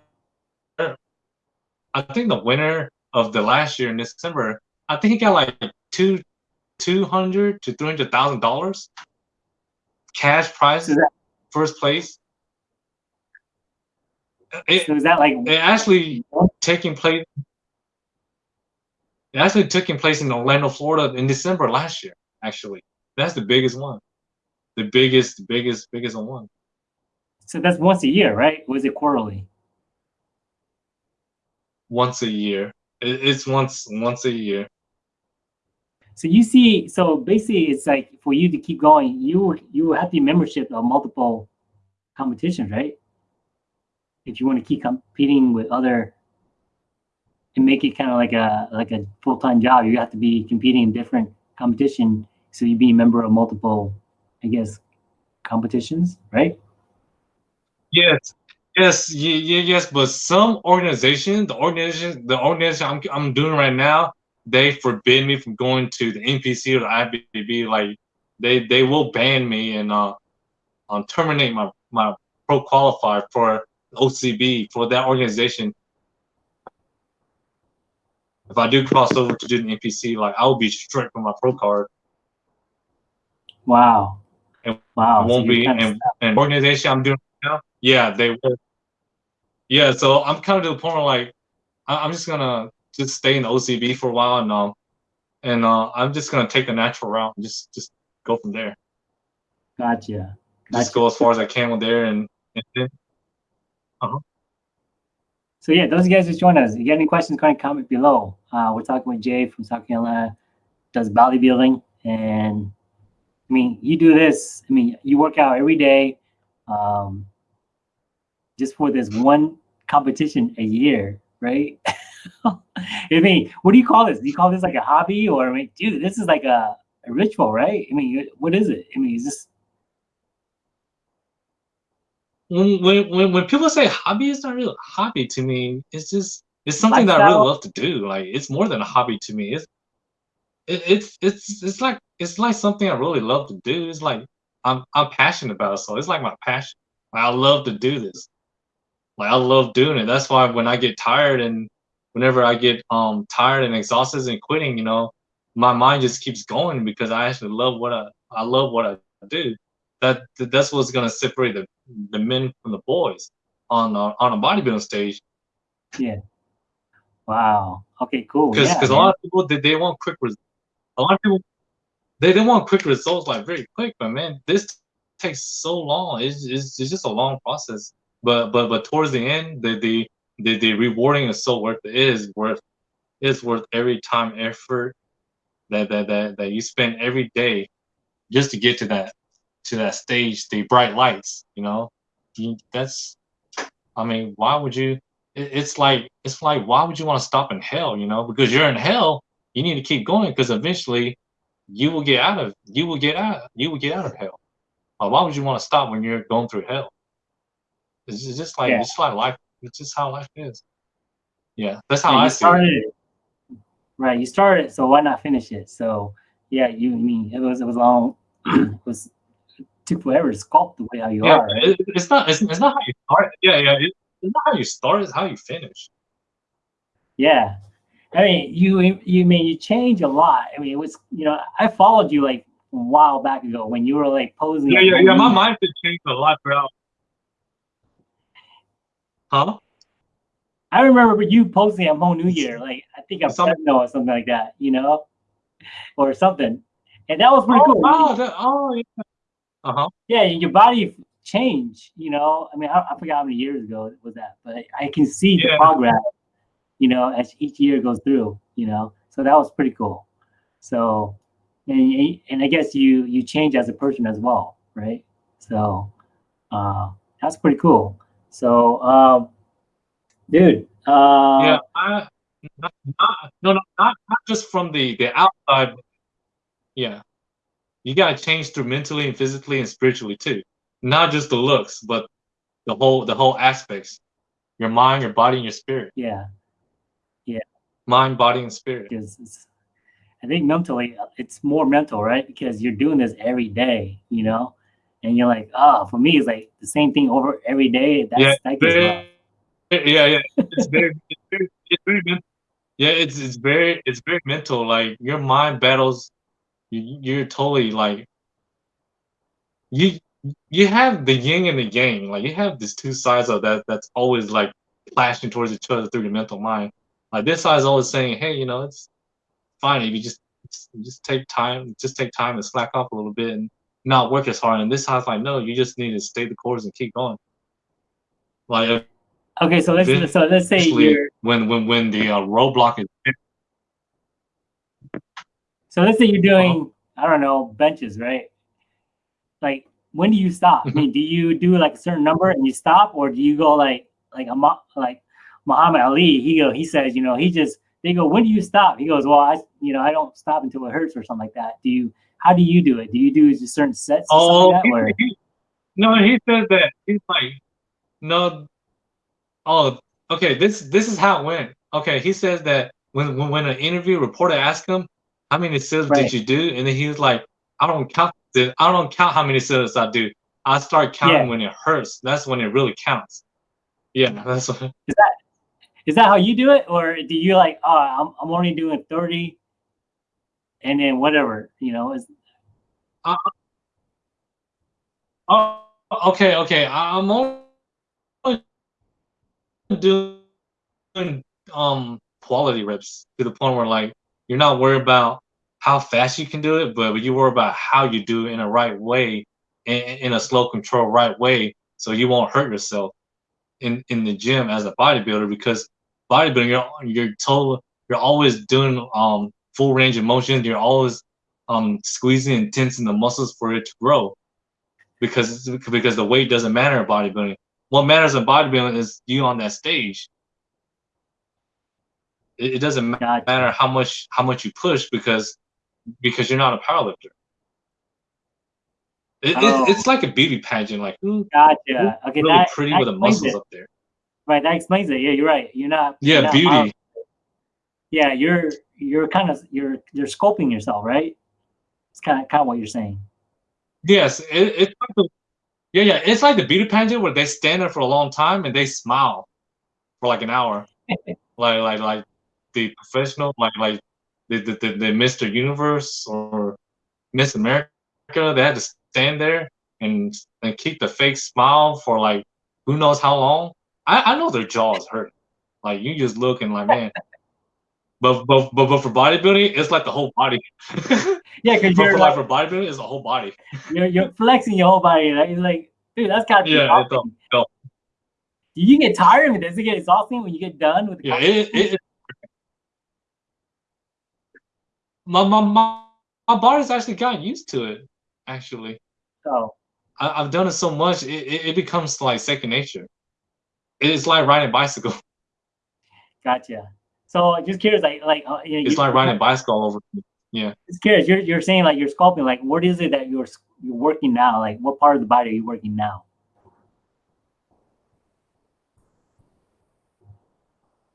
I think the winner of the last year in December, I think he got like two two hundred to three hundred thousand dollars cash prize first place. It, So is that like it actually taking place. It actually taking place in Orlando, Florida, in December last year. Actually, that's the biggest one, the biggest, biggest, biggest one. so that's once a year, right? Was it quarterly? Once a year. It, it's once once a year. So you see, so basically, it's like for you to keep going, you you have the membership of multiple competitions, right? If you want to keep competing with other and make it kind of like a like a full time job, you have to be competing in different competition. So you be a member of multiple, I guess, competitions, right? Yes, yes, yes. But some organization, the organization, the organization I'm I'm doing right now, they forbid me from going to the NPC or the IFBB. Like they they will ban me and uh, um, terminate my my pro qualifier for OCB for that organization. if I do cross over to do the NPC, like I will be straight from my pro card. Wow. And wow. I won't so be and, and organization I'm doing now. Yeah, they will. Yeah, so I'm kind of to the point where like I, am just gonna just stay in the OCB for a while and um and uh I'm just gonna take the natural route and just just go from there. Gotcha. Just go as far as I can with there and, and then uh-huh. So yeah, those guys just joined us. If you got any questions, ahead and comment below. Uh, we're talking with Jay from South Carolina, does bodybuilding, and I mean, you do this. I mean, you work out every day, um, just for this one competition a year, right? I mean, what do you call this? Do you call this like a hobby, or I mean, dude, this is like a, a ritual, right? I mean, what is it? I mean, is this when when when people say hobby, it's not really a hobby to me. It's just it's something Lifestyle. that I really love to do. Like it's more than a hobby to me. It's it, it's it's it's like it's like something I really love to do. It's like I'm I'm passionate about it, so it's like my passion. Like, I love to do this. Like I love doing it. That's why when I get tired and whenever I get um tired and exhausted and quitting, you know, my mind just keeps going because I actually love what I I love what I do that that's what's gonna separate the, the men from the boys on uh, on a bodybuilding stage. Yeah. Wow. Okay. Cool. Because because yeah, a lot of people they, they want quick results. A lot of people they, they want quick results like very quick, but man, this takes so long. It's, it's, it's just a long process. But but but towards the end, the the the, the rewarding is so worth it. it is worth it's worth every time effort that, that that that you spend every day just to get to that to that stage, the bright lights, you know, that's, I mean, why would you, it, it's like, it's like, why would you want to stop in hell, you know, because you're in hell, you need to keep going because eventually you will get out of, you will get out, you will get out of hell. Uh, why would you want to stop when you're going through hell? It's just like, yeah. it's like life, it's just how life is. Yeah, that's how yeah, I started it. Right, you started, so why not finish it? So yeah, you mean it was it was long, it was forever to sculpt the way how you yeah, are. It, it's not. It's, it's not how you start. Yeah, yeah. It, it's not how you start. It's how you finish. Yeah, I mean, you you mean you change a lot. I mean, it was you know I followed you like a while back ago when you were like posing. Yeah, yeah, yeah. My mind has changed a lot throughout. Huh? I remember you posting at Hmong New Year, like I think I'm something oh or something like that, you know, or something, and that was pretty oh, cool. Wow, that, oh, yeah. Uh-huh. Yeah, your body change, you know. I mean, I, I, forgot how many years ago was that, but I, I can see yeah. the progress, you know, as each year goes through, you know. So that was pretty cool. So, and, and I guess you you change as a person as well, right? So, uh, that's pretty cool. So, um, dude. Uh, yeah, I, not, not, no, no, not, not just from the the outside. Yeah, you got to change through mentally and physically and spiritually too. Not just the looks but the whole the whole aspects. Your mind your body and your spirit. Yeah. Yeah. Mind body and spirit. Because i think mentally uh, it's more mental right? Because you're doing this every day you know? And you're like oh for me it's like the same thing over every day. That's yeah, that very, yeah yeah. It's very, it's very, it's very mental. yeah it's it's very it's very mental. Like your mind battles you, you're totally like you you have the yin and the yang. Like you have these two sides of that that's always like clashing towards each other through your mental mind. Like this side is always saying hey you know it's fine if you just just take time just take time and slack off a little bit and not work as hard. And this side's like no you just need to stay the course and keep going. Like okay so let's so let's say you're when when when the uh, roadblock is so let's say you're doing, I don't know, benches, right? Like, when do you stop? I mean, mm-hmm. do you do like a certain number and you stop, or do you go like like a like Muhammad Ali? He go, he says, you know, he just they go, when do you stop? He goes, well, I you know, I don't stop until it hurts or something like that. Do you? How do you do it? Do you do just certain sets? Oh, like that, he, he, no, he says that he's like, no, oh, okay. This this is how it went. Okay, he says that when when, when an interview reporter asked him, how many sit-ups right. did you do? And then he was like, I don't count the, I don't count how many sit-ups I do. I start counting yeah. when it hurts. That's when it really counts. Yeah, that's what. Is that is that how you do it, or do you like, oh, I'm I'm only doing thirty, and then whatever, you know? Is Oh, okay, okay. I- I'm only doing um quality reps to the point where like you're not worried about how fast you can do it, but you worry about how you do it in a right way, in, in a slow control right way, so you won't hurt yourself in in the gym as a bodybuilder because bodybuilding you're you're total you're always doing um full range of motion. You're always um squeezing and tensing the muscles for it to grow because because the weight doesn't matter in bodybuilding. What matters in bodybuilding is you on that stage. It, it doesn't matter how much how much you push because because you're not a powerlifter. It, Oh. it, it's like a beauty pageant. Like who gotcha? Okay, really that, pretty that with the muscles it. up there? Right, that explains it. Yeah, you're right. You're not. you're Yeah, not beauty. yeah, you're you're kind of you're you're scoping yourself, right? It's kind of kind of what you're saying. Yes, it, it's like the, yeah, yeah. It's like the beauty pageant where they stand there for a long time and they smile for like an hour, like like like the professional, like like the the, the, the Mr. Universe or Miss America. They had to stand there and and keep the fake smile for like who knows how long. I I know their jaws hurt. Like you just looking like man. But, but but but for bodybuilding, it's like the whole body. Yeah, because you're for like, like for bodybuilding, it's the whole body. you're you're flexing your whole body. Right? It's like, dude, that's kind of Yeah, it's exhausting. a- no. Do you get tired? of mean, does it get exhausting when you get done with the Yeah, it, it, my, my, my, my body's actually gotten used to it, actually. So, I, I've done it so much, it, it, it becomes like second nature. It's like riding a bicycle. gotcha. So, just curious, like, like, uh, you know, It's you- like riding a bicycle all over. Just curious. You're you're saying like you're sculpting. Like, what is it that you're you're working now? Like, what part of the body are you working now?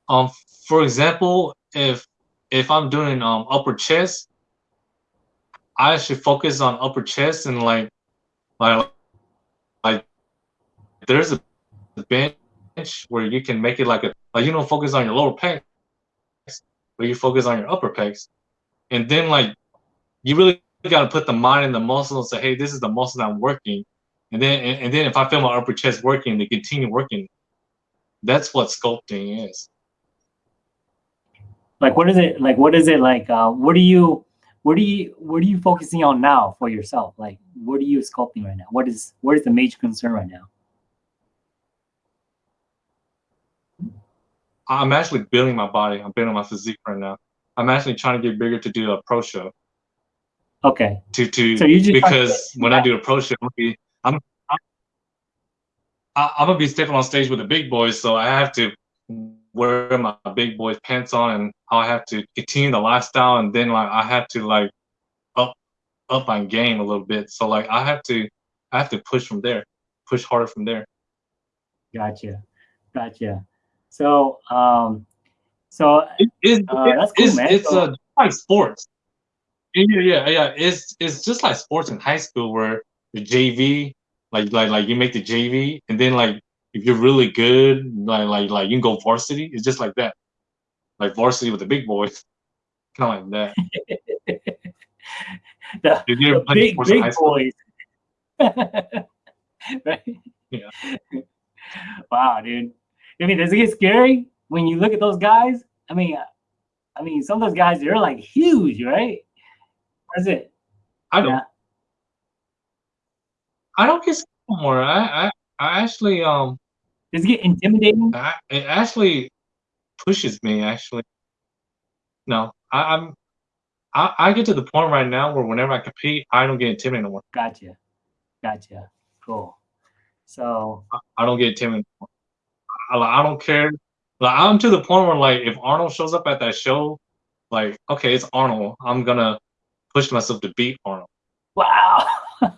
Um, for example, if if I'm doing um upper chest, I should focus on upper chest and like like like there's a bench where you can make it like a like you don't focus on your lower pecs, but you focus on your upper pecs, and then like you really got to put the mind in the muscle and say, hey, this is the muscle I'm working, and then and, and then if I feel my upper chest working, to continue working. That's what sculpting is. Like, what is it? Like, what is it like? Uh, what do you, what do you, what are you focusing on now for yourself? Like, what are you sculpting right now? What is what is the major concern right now? I'm actually building my body. I'm building my physique right now. I'm actually trying to get bigger to do a pro show. Okay, To to So you just- because when I do a pro show, I'm gonna be I'm I'm, I'm gonna be stepping on stage with the big boys, so I have to wear my big boys pants on, and I have to continue the lifestyle, and then like I have to like up up my game a little bit. So like I have to I have to push from there, push harder from there. gotcha, gotcha. So, um, so It- it's, Uh, that's cool, it's, man. It's So- uh, like sports. Yeah, yeah, yeah. It's it's just like sports in high school where the JV, like like like you make the JV, and then like if you're really good, like like like you can go varsity. It's just like that, like varsity with the big boys, kind of like that. the, Did you ever the big big boys. right? Yeah. wow, dude. I mean, does it get scary when you look at those guys? I mean, uh, I mean, some of those guys they're like huge, right? What is it? I don't. Yeah. I don't get scared anymore. I I I actually um Does it get intimidating? I, it actually pushes me actually. No, I, I'm I, I get to the point right now where whenever I compete, I don't get intimidated anymore. Gotcha, gotcha. Cool. So, I don't get intimidated. I, I don't care. Like I'm to the point where like if Arnold shows up at that show, like okay, it's Arnold. I'm gonna push myself to beat Arnold. wow.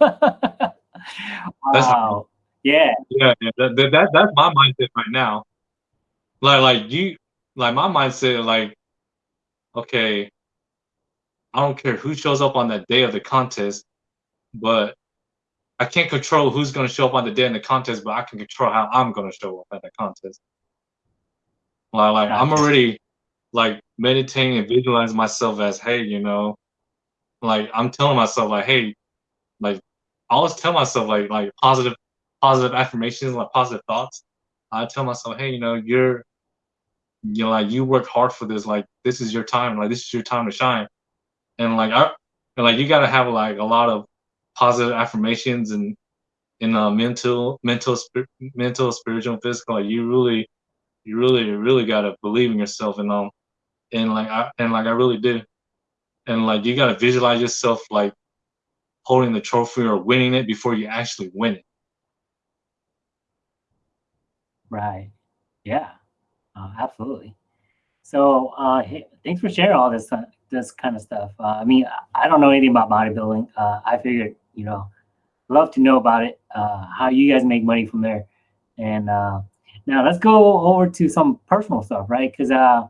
That's wow. Yeah. Yeah, yeah that, that, that that's my mindset right now. Like like you like my mindset like okay, I don't care who shows up on that day of the contest, but I can't control who's gonna show up on the day in the contest, but I can control how I'm gonna show up at the contest. Like, like I'm already like meditating and visualizing myself as, hey, you know, like I'm telling myself like, hey, like I always tell myself like like positive positive affirmations, like positive thoughts. I tell myself, hey, you know, you're you know, like you work hard for this, like this is your time, like this is your time to shine. And like I and like you gotta have like a lot of positive affirmations and in uh, mental mental mental spiritual physical like you really you really really gotta believe in yourself and um and like I and like I really do and like you gotta visualize yourself like holding the trophy or winning it before you actually win it. Right. Yeah. Uh, absolutely. So, uh, hey, thanks for sharing all this uh, this kind of stuff. Uh, I mean, I don't know anything about bodybuilding. Uh, I figured, you know, love to know about it. Uh, how you guys make money from there. And uh, now let's go over to some personal stuff, right? Because uh,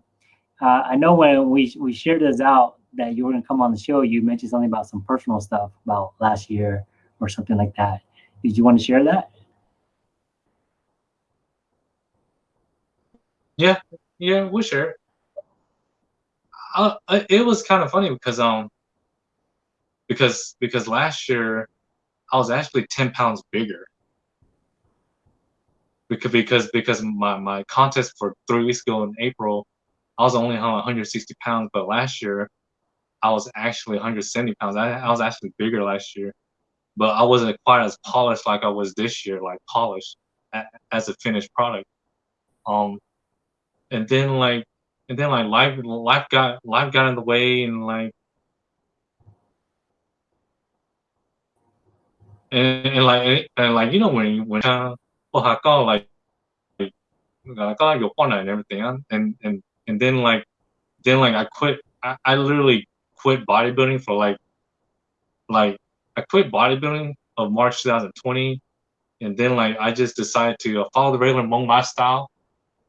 uh, I know when we we shared this out that you were gonna come on the show, you mentioned something about some personal stuff about last year or something like that. Did you want to share that? Yeah, yeah, we sure. Uh, uh, it was kind of funny because um because because last year I was actually ten pounds bigger because because because my my contest for three weeks ago in April I was only 160 pounds, but last year I was actually 170 pounds. I, I was actually bigger last year, but I wasn't quite as polished like I was this year, like polished as a finished product. Um, and then like, and then like life, life got life got in the way, and like, and, and like, and like you know when when uh, like like oh, your partner and everything, and and and then like then like I quit. I, I literally quit bodybuilding for like like I quit bodybuilding of March 2020, and then like I just decided to follow the regular Hmong lifestyle,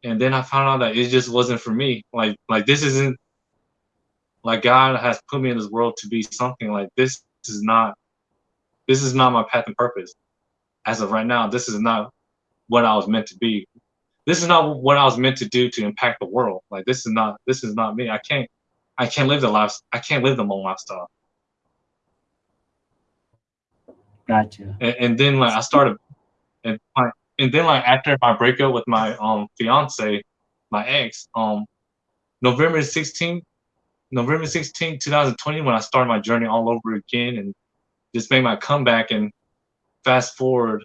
and then I found out that it just wasn't for me. Like like this isn't like God has put me in this world to be something like this is not this is not my path and purpose. As of right now, this is not what I was meant to be. This is not what I was meant to do to impact the world. Like this is not this is not me. I can't I can't live the life I can't live the Hmong lifestyle. Gotcha. And, and then like I started and my, and then like after my breakup with my um fiance, my ex, um November 16, November 16, 2020, when I started my journey all over again and just made my comeback and fast forward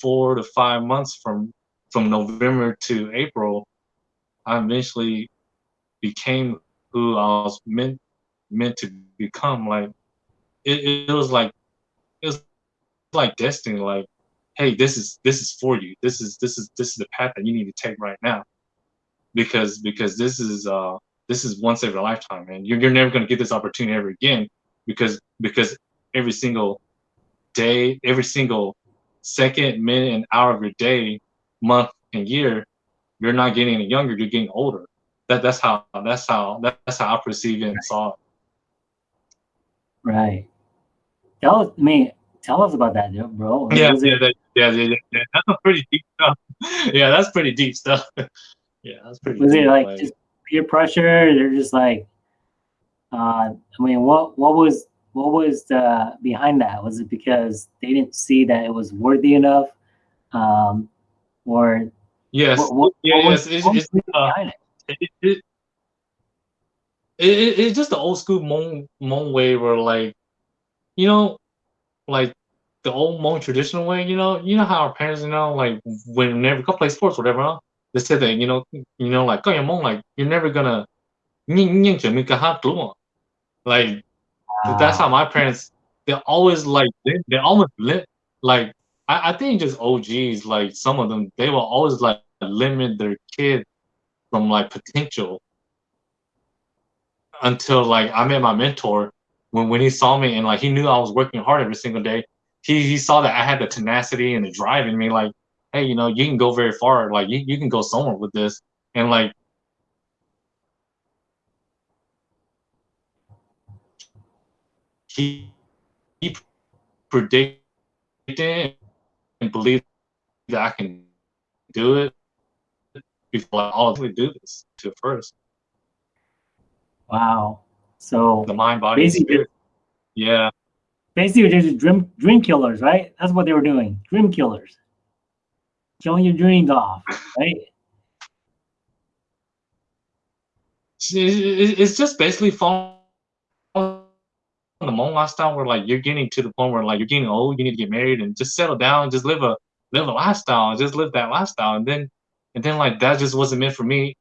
four to five months from from November to April, I eventually became who I was meant meant to become. Like it, it was like it was like destiny. Like, hey, this is this is for you. This is this is this is the path that you need to take right now, because because this is uh this is once every lifetime, and you're you're never gonna get this opportunity ever again, because because every single day, every single second, minute, and hour of your day, month, and year, you're not getting any younger. You're getting older. That that's how that's how that's how I perceive it and saw it. Right. Tell us, I mean, tell us about that, bro. Yeah, yeah, that, yeah, yeah, yeah, yeah. That's pretty deep stuff. yeah, that's pretty deep stuff. yeah, that's pretty was it like Like, just peer pressure? They're just like, uh, I mean, what what was what was the behind that? Was it because they didn't see that it was worthy enough, um, or yes, what what, yeah, what yes. It's, was it's the uh, it? it, it, it, it, it's just the old school Hmong Hmong way where like you know like the old more traditional way, you know, you know how our parents, you know, like when never go play sports, whatever, huh? they said that, you know, you know, like, oh, your mom, like, you're never gonna, like, wow. that's how my parents, they're always like, they're almost lit. Like, I, I think just OGs, like, some of them, they will always like limit their kid from like potential until like I met my mentor when when he saw me and like he knew I was working hard every single day he he saw that I had the tenacity and the drive in me like hey you know you can go very far like you, you can go somewhere with this and like he he predicted and believed that I can do it before oh, we do this to first. Wow. So The mind, body, Basically-. Yeah, basically they're just dream dream killers, right? That's what they were doing. Dream killers. Killing your dreams off, right? It's- it's just basically following the Hmong lifestyle where like you're getting to the point where like you're getting old, you need to get married and just settle down, and just live a live a lifestyle, and just live that lifestyle, and then and then like that just wasn't meant for me,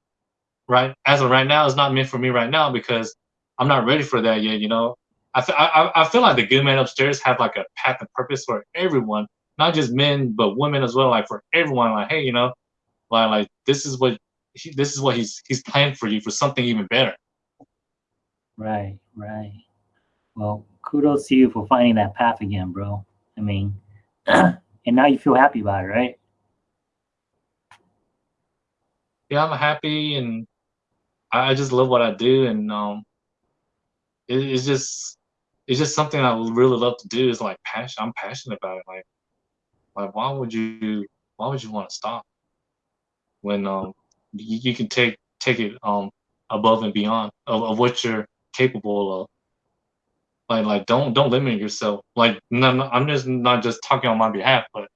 right? As of right now, it's not meant for me right now because I'm not ready for that yet. You know, I I, I- feel like the good men upstairs have like a path and purpose for everyone, not just men but women as well. Like for everyone, like hey, you know, like like this is what he, this is what he's he's planned for you for something even better. Right, right. Well, kudos to you for finding that path again, bro. I mean, and now you feel happy about it, right? yeah, I'm happy and I, I just love what I do and um it, it's just it's just something I would really love to do. It's like passion. I'm passionate about it. Like like why would you why would you want to stop when um you, you can take take it um above and beyond of, of what you're capable of. Like like don't don't limit yourself. Like no, no, I'm just not just talking on my behalf, but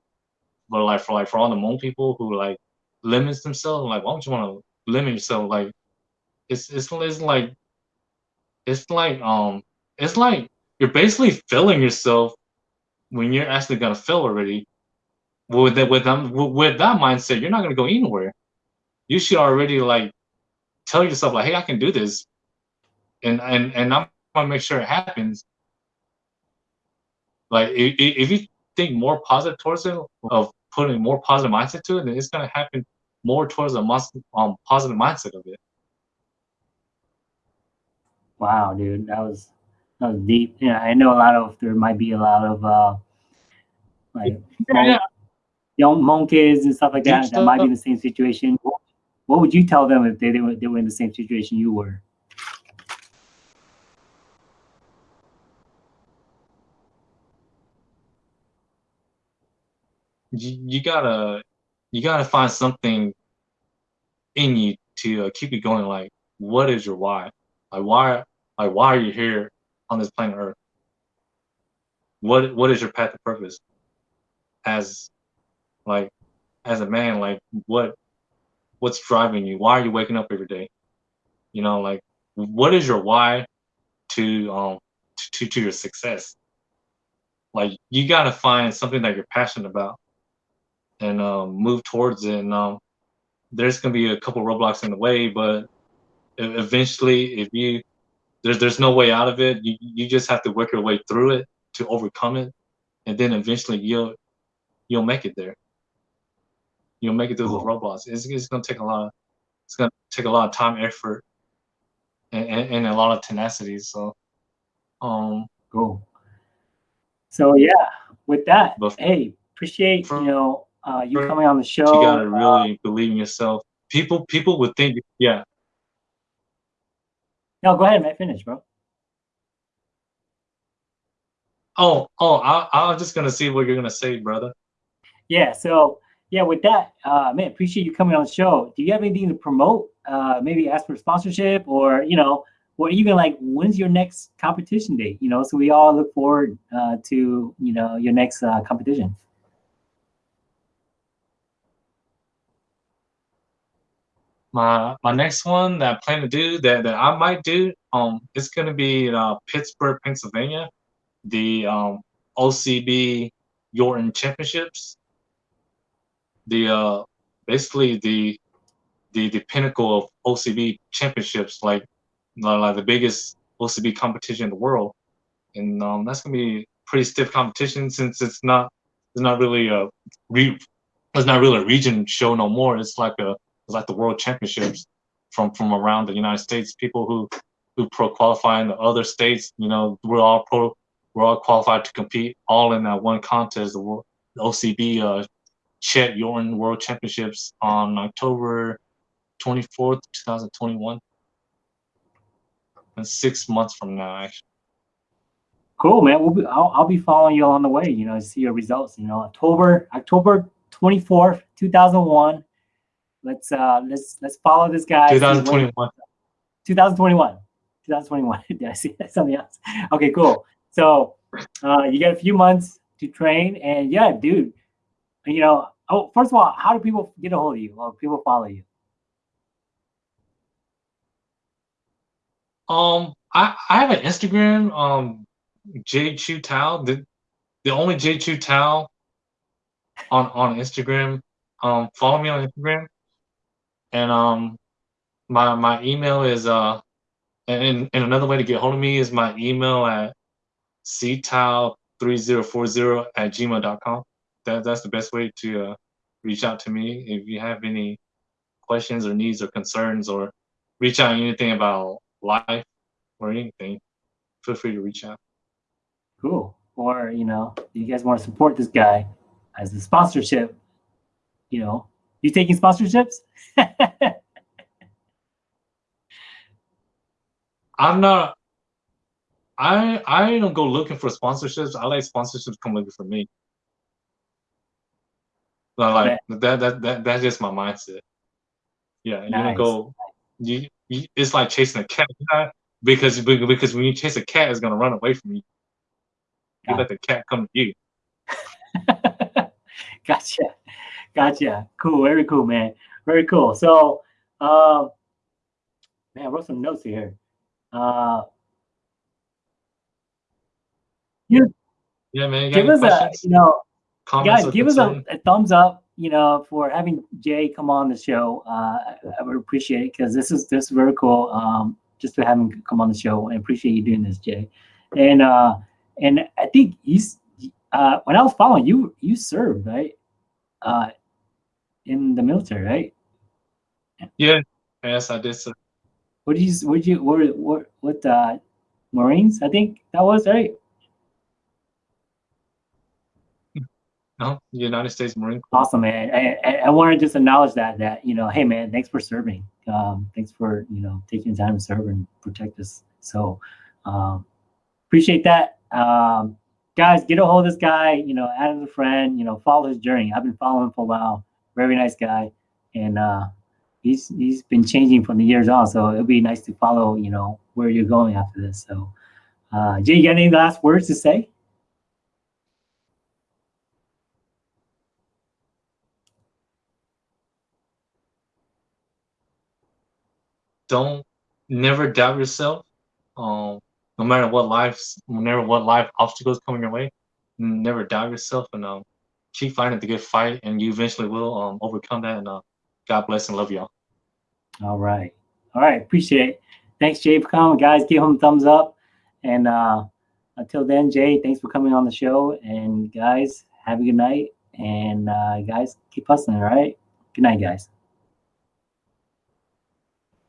but like for like for all the Hmong people who like limits themselves. Like, why would you want to limit yourself? Like, it's it's it's like it's like um it's like you're basically filling yourself when you're actually gonna fill already. With that with them with, that mindset, you're not gonna go anywhere. You should already like tell yourself like, hey, I can do this, and and and I'm gonna make sure it happens. Like, if, if you think more positive towards it, of putting more positive mindset to it, then it's gonna happen more towards a um positive mindset of it. Wow, dude, that was that was deep. Yeah, I know a lot of there might be a lot of uh like Yeah. young Hmong kids and stuff like Deep that that might be in the same situation. What, what would you tell them if they, they were they were in the same situation you were? You, you gotta you gotta find something in you to uh, keep you going. Like, what is your why? Like, why like why are you here on this planet Earth? What what is your path of purpose? As like as a man, like what what's driving you? Why are you waking up every day? You know, like what is your why to um to to your success? Like you gotta find something that you're passionate about and um, move towards it. And um, there's gonna be a couple roadblocks in the way, but eventually, if you there's there's no way out of it, you you just have to work your way through it to overcome it, and then eventually you'll you'll make it there. You'll make it through those Cool. roadblocks. It's, it's gonna take a lot. Of, it's gonna take a lot of time, effort, and, and, and a lot of tenacity. So, um, Cool. So yeah, with that, But- hey, appreciate you know uh, you coming on the show. you gotta Uh, really believe in yourself. People people would think, yeah, no, go ahead, man. Finish, bro. Oh, oh, I, I was just gonna see what you're gonna say, brother. Yeah. So yeah, with that, uh, man, appreciate you coming on the show. Do you have anything to promote? Uh, maybe ask for sponsorship, or you know, or even like when's your next competition date? You know, so we all look forward uh, to you know your next uh, competition. My my next one that I plan to do that, that I might do, um, it's gonna be in uh, Pittsburgh, Pennsylvania, the um OCB Yorton Championships. The uh basically the the the pinnacle of OCB championships, like like the biggest OCB competition in the world, and um that's gonna be pretty stiff competition since it's not it's not really a re it's not really a region show no more. It's like a it's like the world championships from from around the United States. People who who pro qualify in the other states, you know, we're all pro we're all qualified to compete all in that one contest, the world the OCB uh Chet Yorton World Championships on October 24th, 2021. And six months from now, actually. Cool, man. We'll be, I'll, I'll be following you along the way. You know, see your results. You know, October October twenty fourth, two thousand one. Let's uh let's let's follow this guy. 2021. 2021. 2021. Did I see something else? Okay, cool. So uh, you got a few months to train, and yeah, dude. You know, oh, first of all, how do people get a hold of you or people follow you? Um, I, I have an Instagram, um, J Chu Tao, the the only J Chu Tao on on Instagram. Um, follow me on Instagram, and um, my my email is uh, and and another way to get hold of me is my email at ctao3040 at gmail.com. That that's the best way to uh, reach out to me if you have any questions or needs or concerns or reach out anything about life or anything, feel free to reach out. Cool. Or you know, you guys want to support this guy as a sponsorship? You know, you taking sponsorships? I'm not. I I don't go looking for sponsorships. I like sponsorships come looking for me. Like that that that that's just my mindset. Yeah, you don't go. You, you it's like chasing a cat because because when you chase a cat, it's gonna run away from you. You Got let the cat come to you. gotcha. Gotcha. Cool. Very cool, man. Very cool. So, um, man, I wrote some notes here. Uh, Yeah, man. You give us a, you know, Comments guys, give us a, a thumbs up, you know, for having Jay come on the show. Uh, I, I would appreciate it because this is this is very cool. Um, just to have him come on the show, I appreciate you doing this, Jay. And uh, and I think he's uh, when I was following you, you served right, uh, in the military, right? Yeah. Yes, I did. So. What did you what did you what what what uh, Marines? I think that was right. No, United States Marine Corps. Awesome, man. I, I, I want to just acknowledge that that you know, hey, man, thanks for serving. Um, thanks for you know taking the time to serve and protect us. So um, appreciate that, um, guys. Get a hold of this guy. You know, add him as a friend. You know, follow his journey. I've been following him for a while. Very nice guy, and uh, he's he's been changing from the years on. So it'll be nice to follow. You know where you're going after this. So, uh, Jay, you got any last words to say? don't never doubt yourself. Um, no matter what life's, whenever what life obstacles come your way, never doubt yourself and um, keep fighting the good fight, and you eventually will um overcome that. And uh, God bless and love y'all. All right. All right. Appreciate it. Thanks, Jay, for coming. Guys, give him a thumbs up. And uh, until then, Jay, thanks for coming on the show. And guys, have a good night. And uh, guys, keep hustling. All right. Good night, guys.